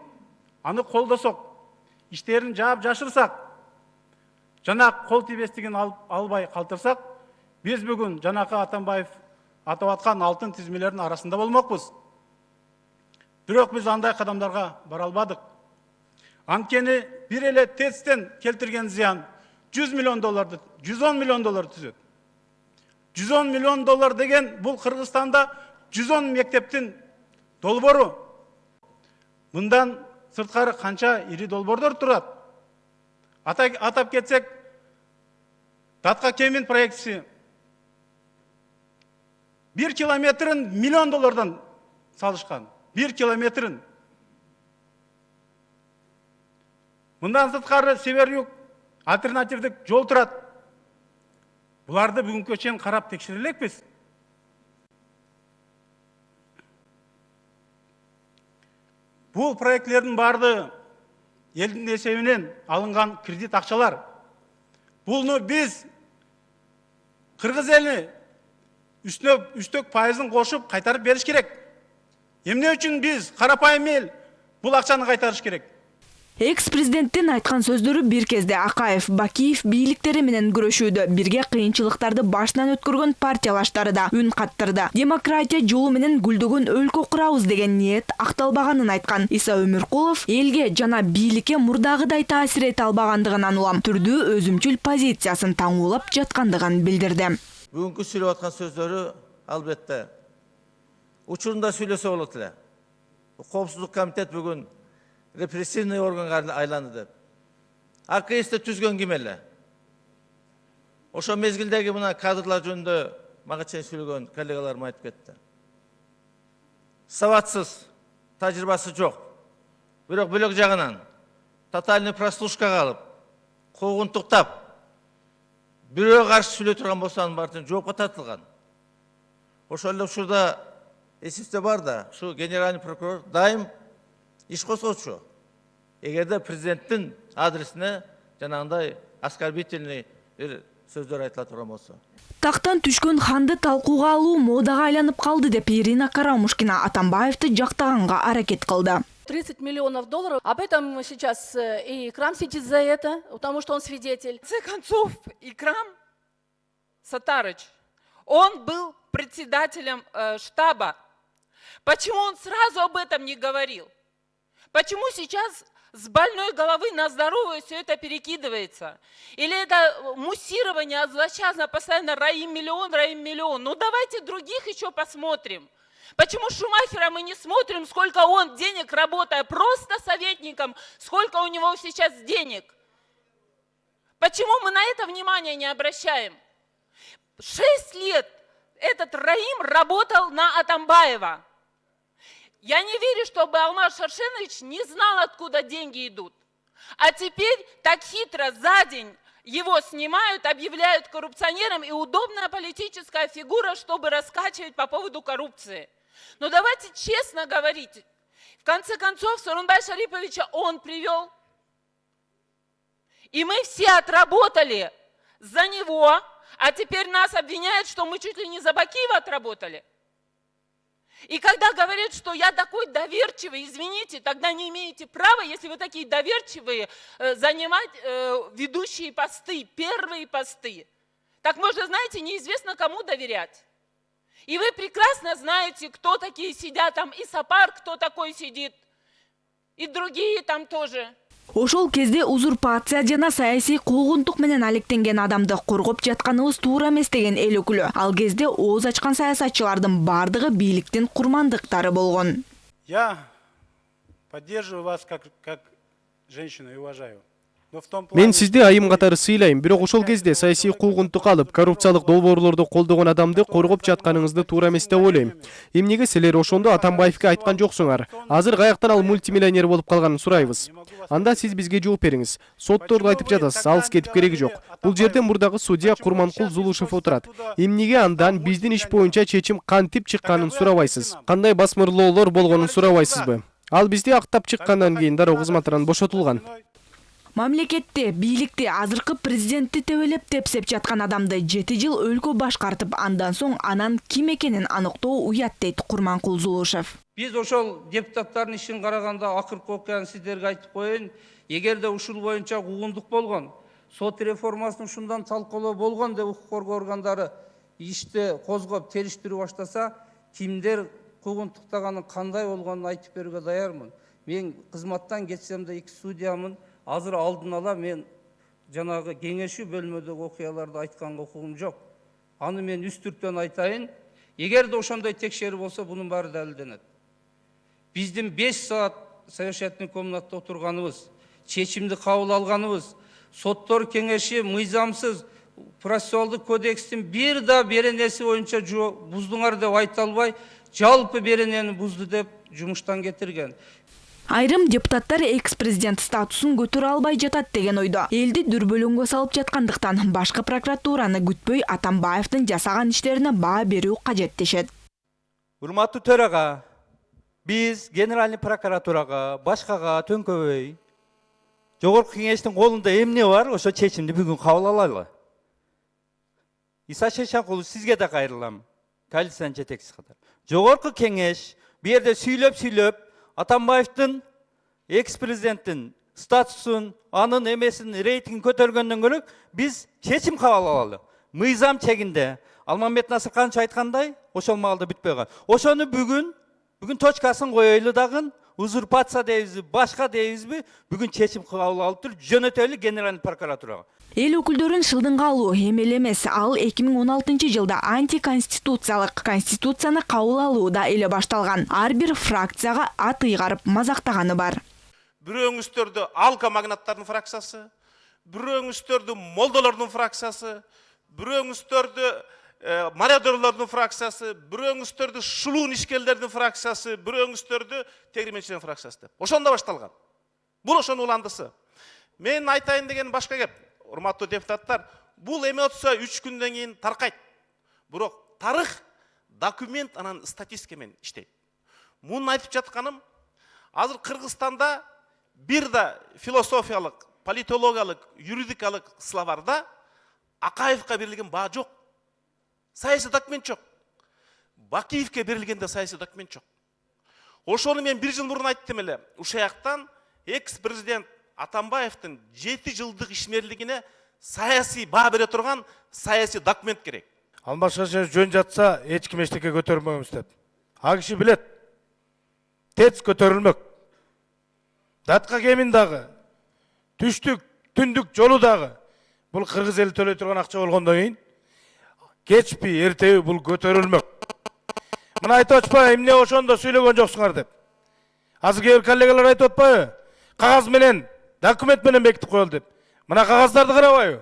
аны колдосок иштерин жаап жашырсак жана кол тийбестигин албай калтырсак биз бүгүн жанакы атамбаев атап аткан алтын тизмелердин арасында болмокпуз бирок биз андай кадамдарга бара албадык анткени бир эле тэцтен келтирген зыян жүз миллион долларды жүз он миллион доллар түзөт жүз он миллион доллар деген бул кыргызстанда жүз он мектептин долбоору мындан сырткары канча ири долбоордор турат атап кетсек датка кемин проектиси бир километрин миллион доллардан салышкан бир километрин мындан сырткары север юг альтернативдик жол турат буларды бүгүнкү чейин карап текшере элекпиз бул проектилердин баардыгы элдин эсебинен алынган кредит акчалар буну биз кыргыз эли үстіне үстөк пайызын қосып қайтарып беріш керек. Эмне үчүн биз карапайым эл бул акчаны кайтарыш керек? Экс президенттин айткан сөздөрү бир кезде акаев бакиев бийликтери менен күрөшүүдө бирге кыйынчылыктарды башынан өткөргөн партиялаштары да үн каттырды. Демократия жолу менен гүлдөгөн өлкө курабыз деген ниет акталбаганын айткан иса өмүркулов элге жана бийликке мурдагыдай таасир эте албагандыгынан улам. Түрдүү өзүмчүл позициясын таңуулап жаткандыгын билдирди бүгінгі сөйлеп жатқан сөздері албетте учурунда сөйлесе болот эле коопсуздук комитет бүгүн репрессивный органга айланды деп аксти түзгөн ким эле ошо мезгилдеги мына кадрлар жөнүндө мага чейин сүйлөгөн коллегаларым айтып кетти сабатсыз тажрыйбасы жок бирок бөлөк жагынан тотальный прослушкага алып куугунтуктап бирөө каршы сүйлөй турган болсо анын баары жоопко тартылган. Ошол эле учурда эсибизде бар да ушу генеральный прокурор дайым иш козгочу эгерде президенттин адресине жанагындай оскорбительный бир сөздөр айтыла турган болсо. Тактан түшкөн ханды талкууга алуу модага айланып калды деп ирина карамушкина атамбаевди жактаганга аракет кылды 30 миллионов долларов. Об этом сейчас э, и Икрам сидит за это, потому что он свидетель. В конце концов, Икрам Сатарыч, он был председателем э, штаба. Почему он сразу об этом не говорил? Почему сейчас с больной головы на здоровую все это перекидывается? Или это муссирование злосчастно постоянно раим миллион, раим миллион? Ну давайте других еще посмотрим. Почему Шумахера мы не смотрим, сколько он денег, работая просто советником, сколько у него сейчас денег? Почему мы на это внимание не обращаем? Шесть лет этот Раим работал на Атамбаева. Я не верю, чтобы Алмаз Шаршенович не знал, откуда деньги идут. А теперь так хитро за день его снимают, объявляют коррупционером и удобная политическая фигура, чтобы раскачивать по поводу коррупции. Но давайте честно говорить, в конце концов, Сорунбай Шариповича он привел, и мы все отработали за него, а теперь нас обвиняют, что мы чуть ли не за Бакиева отработали. И когда говорят, что я такой доверчивый, извините, тогда не имеете права, если вы такие доверчивые, э, занимать э, ведущие посты, первые посты. Так можно, знаете, неизвестно кому доверять. И вы прекрасно знаете, кто такие сидят там, и Сапар, кто такой сидит, и другие там тоже. ошол кезде узурпация жана саясий куугунтук менен алектенген адамды коргоп жатканыбыз туура эмес деген эл өкүлү ал кезде ооз ачкан саясатчылардын бардыгы бийликтин курмандыктары болгон Я поддерживаю вас как, как женщину и уважаю. Мен сизди айым катары сыйлайм бирок ошол кезде саясий куугунтук алып коррупциялык долбоорлорду колдогон адамды коргоп жатканыңызды туура эмес деп ойлойм эмнеге силер ошондо атамбаевге айткан жоксуңар? Азыр каяктан ал мультимиллионер болуп калганын сурайбыз. Анда сиз бизге жооп бериңиз. Сотторду айтып жатасыз алыс кетип кереги жок. Бул жерде мурдагы судья курманкул зулушев отурат. Эмнеге андан биздин иш боюнча чечим кантип чыкканын сурабайсыз кандай басмырлоолор болгонун сурабайсызбы ал бизди актап чыккандан кийин дароо кызматынан бошотулган мамлекетти бийликти азыркы президентти төбөлөп тепсеп жаткан адамды жети жыл өлкө башкартып андан соң анан ким экенин аныктоо уят дейт курманкул зулушев. Биз ошол депутаттардын ишин караганда акыркы окуяны сиздерге айтып коеюн эгерде ушул боюнча куугунтук болгон сот реформасын ушундан талкуулоо болгон деп укук коргоо органдары ишти козгоп териштирүү баштаса кимдер куугунтуктаганын кандай болгонун айтып берүүгө даярмын. Мен кызматтан кетсем да эки судьямын азыр алдын ала мен жанагы кеңешүү бөлмөдөгү окуяларды айтканга укугум жок аны мен үстүртөн айтайын. Эгерде ошондой текшерүү болсо бунун баары далилденет биздин беш саат совещательный комнатта отурганыбыз чечимди кабыл алганыбыз соттор кеңеши мыйзамсыз процессуалдык кодекстин бир да беренеси боюнча буздуңар деп айта албай жалпы беренени бузду деп жумуштан кетирген айрым депутаттар экс президент статусун көтөрө албай жатат деген ойдо. Элди дүрбөлөңгө салып жаткандыктан башкы прокуратураны күтпөй атамбаевдин жасаган иштерине баа берүү кажет дешет. Урматтуу төрага биз генеральный прокуратурага башкага төңкөбөй жогорку кеңештин колунда эмне бар ошо чечимди бүгүн кабыл алалы. Иса шешенкулов сизге да кайрылам коалициянын жетекчиси катары жогорку кеңеш бу жерде сүйлөп сүйлөп атамбаевдин экс президенттин статусун анын эмесин рейтингин көтөргөндөн көрө биз чечим кабыл мыйзам чегинде. Алмамбет насырканович айткандай ошол маалда бүтпөй калат ошону бүгүн бүгүн точкасын коелу дагы узурпация дейбизби башка дейбизби бүгүн чечим кабыл алып туруп жөнөтөлү генеральный прокуратурага. Эл өкүлдөрүн шылдыңга алуу эмел эмес ал 2016 жылда антиконституциялык конституцияны кабыл алууда эле башталган ар бир фракцияга ат ыйгарып мазактаганы бар. Бирөөңүздөрдү алка магнаттардын фракциясы бирөөңүздөрдү молдолордун фракциясы бирөөңүздөрдү мародерлордун фракциясы бирөөңүздөрдү шулуун ишкерлердин фракциясы бирөөңүздөрдү тегрименчилердин фракциясы деп. Ошондо башталган бул ошонун уландысы. Мен айтайын деген башка кеп. Урматтуу депутаттар бул эмоция үч күндөн кийин таркайт. Бирок тарых документ анан статистика менен иштейт. Муну айтып жатканым азыр кыргызстанда бир да философиялык политологиялык юридикалык словарда акаевка берилген баа жок. Саясий документ жок. Бакиевке берилген да саясий документ жок. Ошону мен бир жыл мурун айттым эле. Ушул жактан экс президент атамбаевдин жети жылдык ишмерлигине саясий баа бере турган саясий документ керек. Алмаз жөн жатса ким эчтеке көтөрмөйбүз деп. Ал киши билет тэц көтөрүлмөк датка кемин дагы түштүк түндүк жолу дагы бул кыргыз эли төлөй турган акча болгондон кийин кечпи эртеби бул көтөрүлмөк мына айтып атышпайбы эмне ошондо сүйлөгөн жоксуңар деп. Азыр кээ бир коллегалар айтып атпайбы кагаз менен документ менен бекитип коелу деп мына кагаздарды карабайбы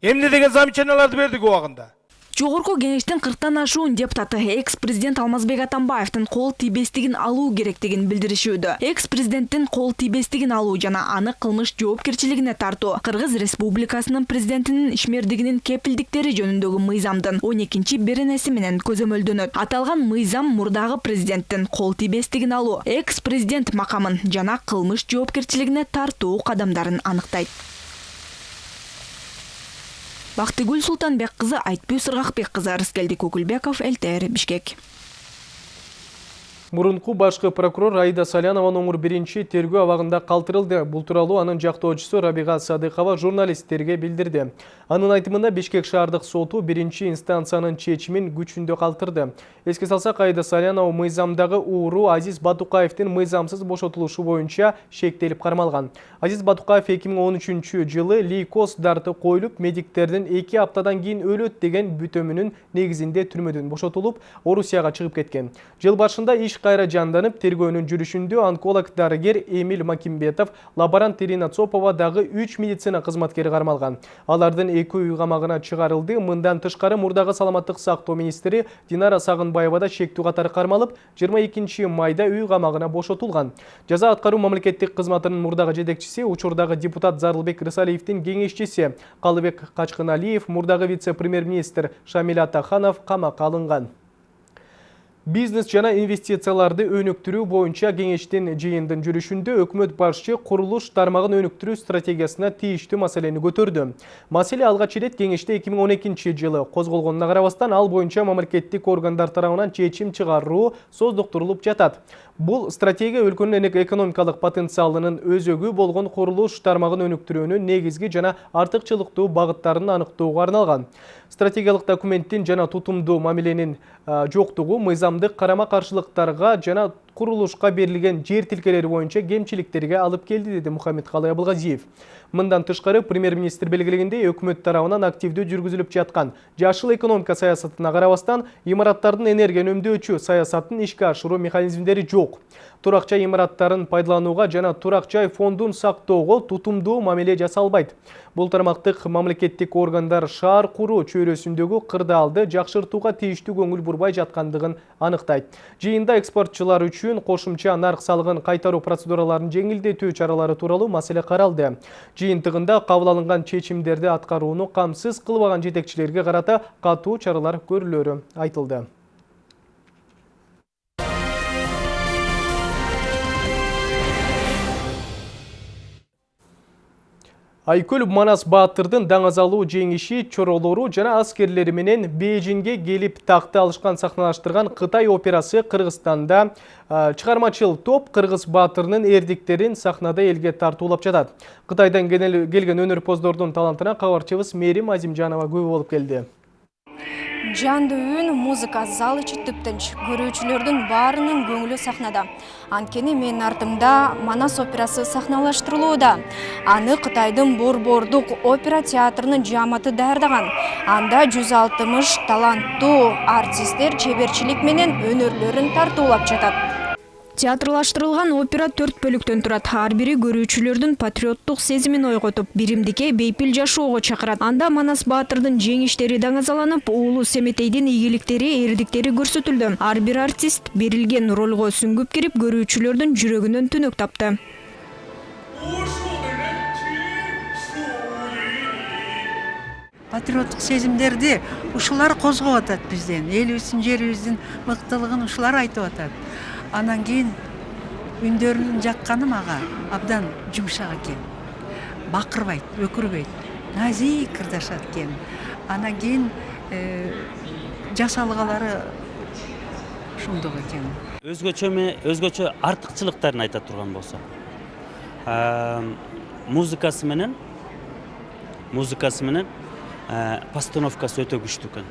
эмне деген замечанияларды бердик убагында жогорку кеңештин кырктан ашуун депутаты экс президент алмазбек атамбаевдин кол тийбестигин алуу керектигин билдиришүүдө. Экс президенттин кол тийбестигин алуу жана аны кылмыш жоопкерчилигине тартуу кыргыз республикасынын президентинин ишмердигинин кепилдиктери жөнүндөгү мыйзамдын он экинчи беренеси менен көзөмөлдөнөт. Аталган мыйзам мурдагы президенттин кол тийбестигин алуу экс президент макамын жана кылмыш жоопкерчилигине тартуу кадамдарын аныктайт бактыгүл султанбек кызы айтбүй сыргакбек кызы рыскелди көкүлбеков лтр бишкек Мурунку башкы прокурор Аида Салянова оңур биринчи тергөө абагында калтырылды. Бул тууралуу анын жактоочусу Рабига Садыкова журналисттерге билдирди. Анын айтымында Бишкек шаардык соту биринчи инстанциянын чечимин күчүндө калтырды. Эске салсак Аида Салянова мыйзамдагы ууру Азиз Батукаевдин мыйзамсыз бошотулушу боюнча шектелип кармалган. Азиз Батукаев 2013 жылы лейкоз дарты коюлуп, медиктердин 2 аптадан кийин өлөт деген бүтөмүнүн негизинде түрмөдөн бошотулуп, Орусияга чыгып кеткен. Жыл башында иш кайра жанданып, тергөөнүн жүрүшүндө онколог дарыгер Эмиль Макимбетов, лаборант Ирина Цопова дагы 3 медицина кызматкери кармалган. Алардын эки үй камагына чыгарылды. Мындан тышкары мурдагы саламаттык сактоо министри Динара Сагынбаева да шектүү катары кармалып, 22 майда үй камагына бошотулган. Жаза аткаруу мамлекеттик кызматынын мурдагы жетекчиси, учурдагы депутат Зарлыбек Рысалиевдин кеңешчиси Калыбек Качкыналиев, мурдагы вице-премьер-министр Шамил Атаханов камакка алынган. Бизнес жана инвестицияларды өнүктүрүү боюнча кеңештин жыйындын жүрүшүндө өкмөт башчы курулуш тармагын өнүктүрүү стратегиясына тийиштүү маселени көтөрдү. Маселе алгач ирет кеңеште 2012 жылы козголгонуна карабастан ал боюнча мамлекеттик органдар тарабынан чечим чыгаруу создуктурулуп жатат. Бул стратегия өлкөнүн экономикалык потенциалынын өзөгү болгон курулуш тармагын өнүктүрүүнүн негизги жана артыкчылыктуу багыттарын аныктоого арналган. Стратегиялык документтин жана тутумдуу мамиленин жоктугу мыйзамдык карама каршылыктарга жана курулушка берилген жер тилкелери боюнча кемчиликтерге алып келди деди Мухаммед Калай Абылгазиев. Мындан тышкары премьер-министр белгилегендей өкмөт тарабынан активдүү жүргүзүлүп жаткан жашыл экономика саясатына карабастан имараттардын энергия үнөмдөөчү саясатын ишке ашыруу механизмдери жок. Турак жай имараттарын пайдаланууга жана турак жай фондун сактоого тутумдуу мамиле жасалбайт. Бул тармактык мамлекеттик органдар шаар куруу чөйрөсүндөгү кырдаалды жакшыртууга тийиштүү көңүл бурбай жаткандыгын аныктайт. Жыйында экспортчулар үчүн кошумча нарк салыгын кайтаруу процедураларын жеңилдетүү чаралары тууралуу маселе каралды. Жыйынтыгында кабыл алынган чечимдерди аткарууну камсыз кылбаган жетекчилерге карата катуу чаралар көрүлөрү айтылды. Айкөл Манас Баатырдын даңазалуу жеңиши чоролору жана аскерлери менен Бейжинге келип такты алышкан сахналаштырган Кытай операсы Кыргызстанда чыгармачыл топ Кыргыз баатырынын эрдиктерин сахнада элге тартуулап жатат. Кытайдан келген өнөрпоздордун талантына кабарчыбыз Мерим Азимжанова күбө болуп келди. Жандуу үн музыка зал ичи тыптынч көрүүчүлөрдүн баарынын көңүлү сахнада. Анткени менин артымда манас операсы сахналаштырылууда. Аны кытайдын борбордук опера театрынын жааматы даярдаган. Анда жүз алтымыш таланттуу артисттер чеберчилик менен өнөрлөрүн тартуулап жатат театрлаштырылган опера төрт бөлүктөн турат. Ар бири көрүүчүлөрдүн патриоттук сезимин ойготуп биримдикке бейпил жашоого чакырат. Анда манас баатырдын жеңиштери даңазаланып уулу семетейдин ийгиликтери эрдиктери көрсөтүлдү. Ар бир артист берилген ролго сүңгүп кирип көрүүчүлөрдүн жүрөгүнөн түнөк тапты. Патриоттук сезимдерди ушулар козгоп атат бизден. Элибиздин жерибиздин мыктылыгын ушулар айтып атат анан кийин үндөрүнүн жакканы мага абдан жумшак экен. Бакырбайт өкүрбөйт назик ырдашат экен. Анан кийин жасалгалары ушундук экен. Өзгөчө өзгөчө артыкчылыктарын айта турган болсок музыкасы менен музыкасы менен постановкасы өтө күчтүү экен.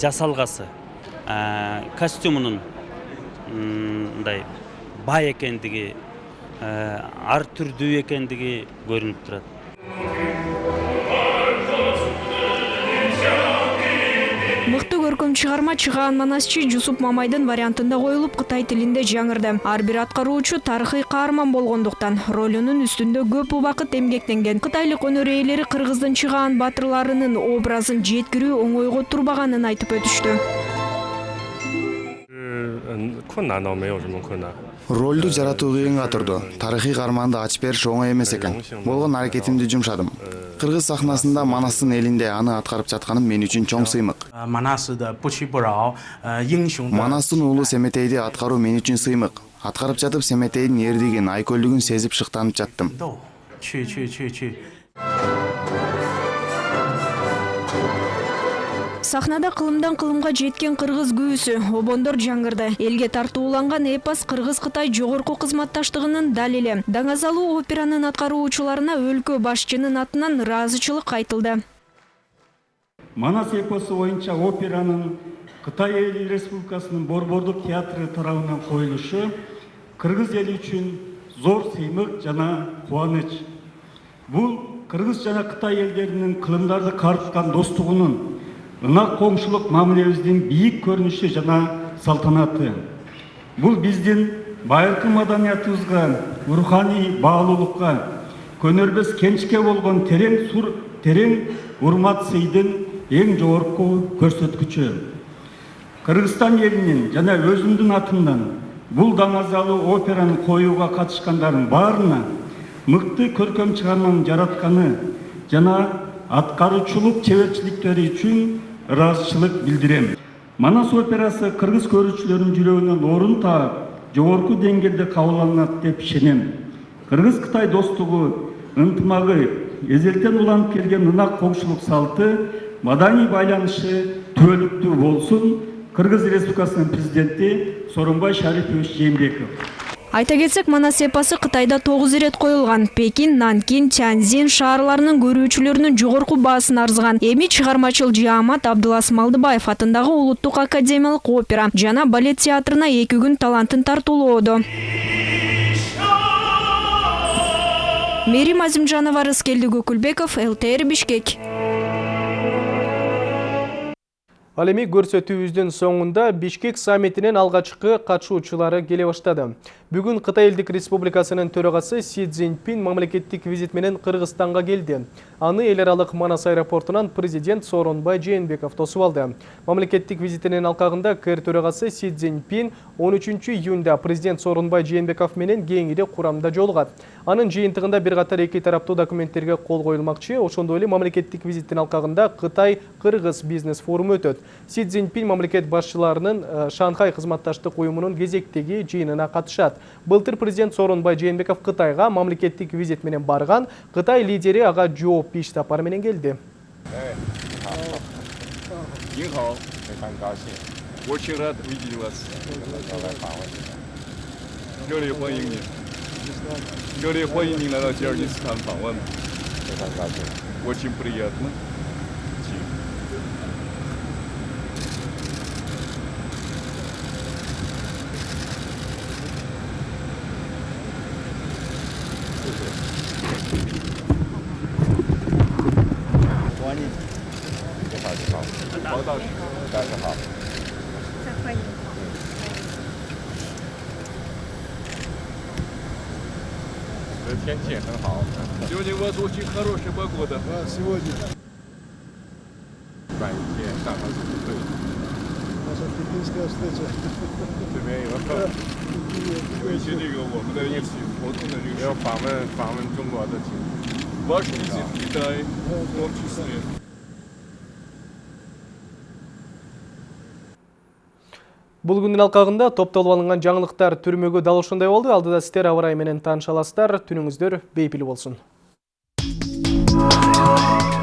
Жасалгасы костюмунун мындай бай экендиги ар түрдүү экендиги көрүнүп турат. Мыкты көркөм чыгарма чыгаан манасчы жусуп мамайдын вариантында коюлуп кытай тилинде жаңырды. Ар бир аткаруучу тарыхый каарман болгондуктан ролунун үстүндө көп убакыт эмгектенген кытайлык өнөр ээлери кыргыздын чыгаан баатырларынын образын жеткирүү оңойго турбаганын айтып өтүштү ролду жаратуу кыйынга турду тарыхый каарманды ачып бериш оңой эмес экен. болгон аракетимди жумшадым. кыргыз сахнасында манастын элинде аны аткарып жатканым мен үчүн чоң сыймык. Э, э, манастын уулу семетейди аткаруу мен үчүн сыймык. Аткарып жатып семетейдин эрдигин айкөлдүгүн сезип шыктанып жаттым. Чү чү чү чү сахнада кылымдан кылымга жеткен кыргыз күүсү обондор жаңырды элге тартууланган эпос кыргыз кытай жогорку кызматташтыгынын далили даңазалуу операнын аткаруучуларына өлкө башчынын атынан ыраазычылык айтылды. Манас эпосу боюнча операнын кытай эл республикасынын борбордук театры тарабынан коюлушу кыргыз эли үчүн зор сыймык жана кубаныч бул кыргыз жана кытай элдеринин кылымдарды карыткан достугунун ынак коңшулук мамилебиздин бийик көрүнүшү жана салтанаты. Бул биздин байыркы маданиятыбызга руханий баалуулукка көнөрбөс кенчке болгон терең сур терең урмат сыйдын эң жогорку көрсөткүчү кыргызстан элинин жана өзүмдүн атымдан бул даңазалуу операны коюуга катышкандардын баарына мыкты көркөм чыгарманы жаратканы жана аткаруучулук чеберчиликтери үчүн ыраазычылык билдирем. Манас операсы кыргыз көрүүчүлөрдүн жүрөгүнөн орун таап жогорку деңгээлде кабылданат деп ишенем. Кыргыз кытай достугу ынтымагы эзелтен уланып келген ынак коңшулук салты маданий байланышы түбөлүктүү болсун кыргыз республикасынын президенти сооронбай шарипович жээнбеков. Айта кетсек манас эпосы кытайда тогуз ирет коюлган. Пекин нанкин тяньзин шаарларынын көрүүчүлөрүнүн жогорку баасын арзыган. Эми чыгармачыл жаамат абдылас малдыбаев атындагы улуттук академиялык опера жана балет театрына эки күн талантын тартуулоодо. Мээрим азимжанова рыскелди көкүлбеков лтр бишкек. Ал эми көрсөтүүбүздүн соңунда Бишкек саммитинин алгачкы катышуучулары келе баштады. Бүгүн Кытай Элдик Республикасынын төрагасы Си Цзиньпин мамлекеттик визит менен Кыргызстанга келди. Аны эл аралык Манас аэропортунан президент Сооронбай Жээнбеков тосуп алды. Мамлекеттик визитинин алкагында КР төрагасы Си Цзиньпин 13 июнда президент Сооронбай Жээнбеков менен кеңири курамда жолугат. Анын жыйынтыгында бир катар эки тараптуу документтерге кол коюлмакчы. Ошондой эле мамлекеттик визиттин алкагында Кытай-Кыргыз бизнес форуму өтөт. Си Цзиньпин мамлекет башчыларынын э, Шанхай кызматташтык уюмунун кезектеги жыйынына катышат. Былтыр президент Сооронбай Жээнбеков Кытайга мамлекеттик визит менен барган. Кытай лидери ага жооп иш сапары менен келди. 您好，сегодня. 办一天上海组队。наша пекинская встреча. 这边有有一些这个我们的一起活动的这个。要访问访问中国的情况。Ваш визит в Китай в том числе. Бул күндүн алкагында топтолуп алынган жаңылыктар түрмөгү дал ошондой болду. Алдыда сиздер аба ырайы менен тааныша аласыздар. Түнүңүздөр бейпил болсун. Música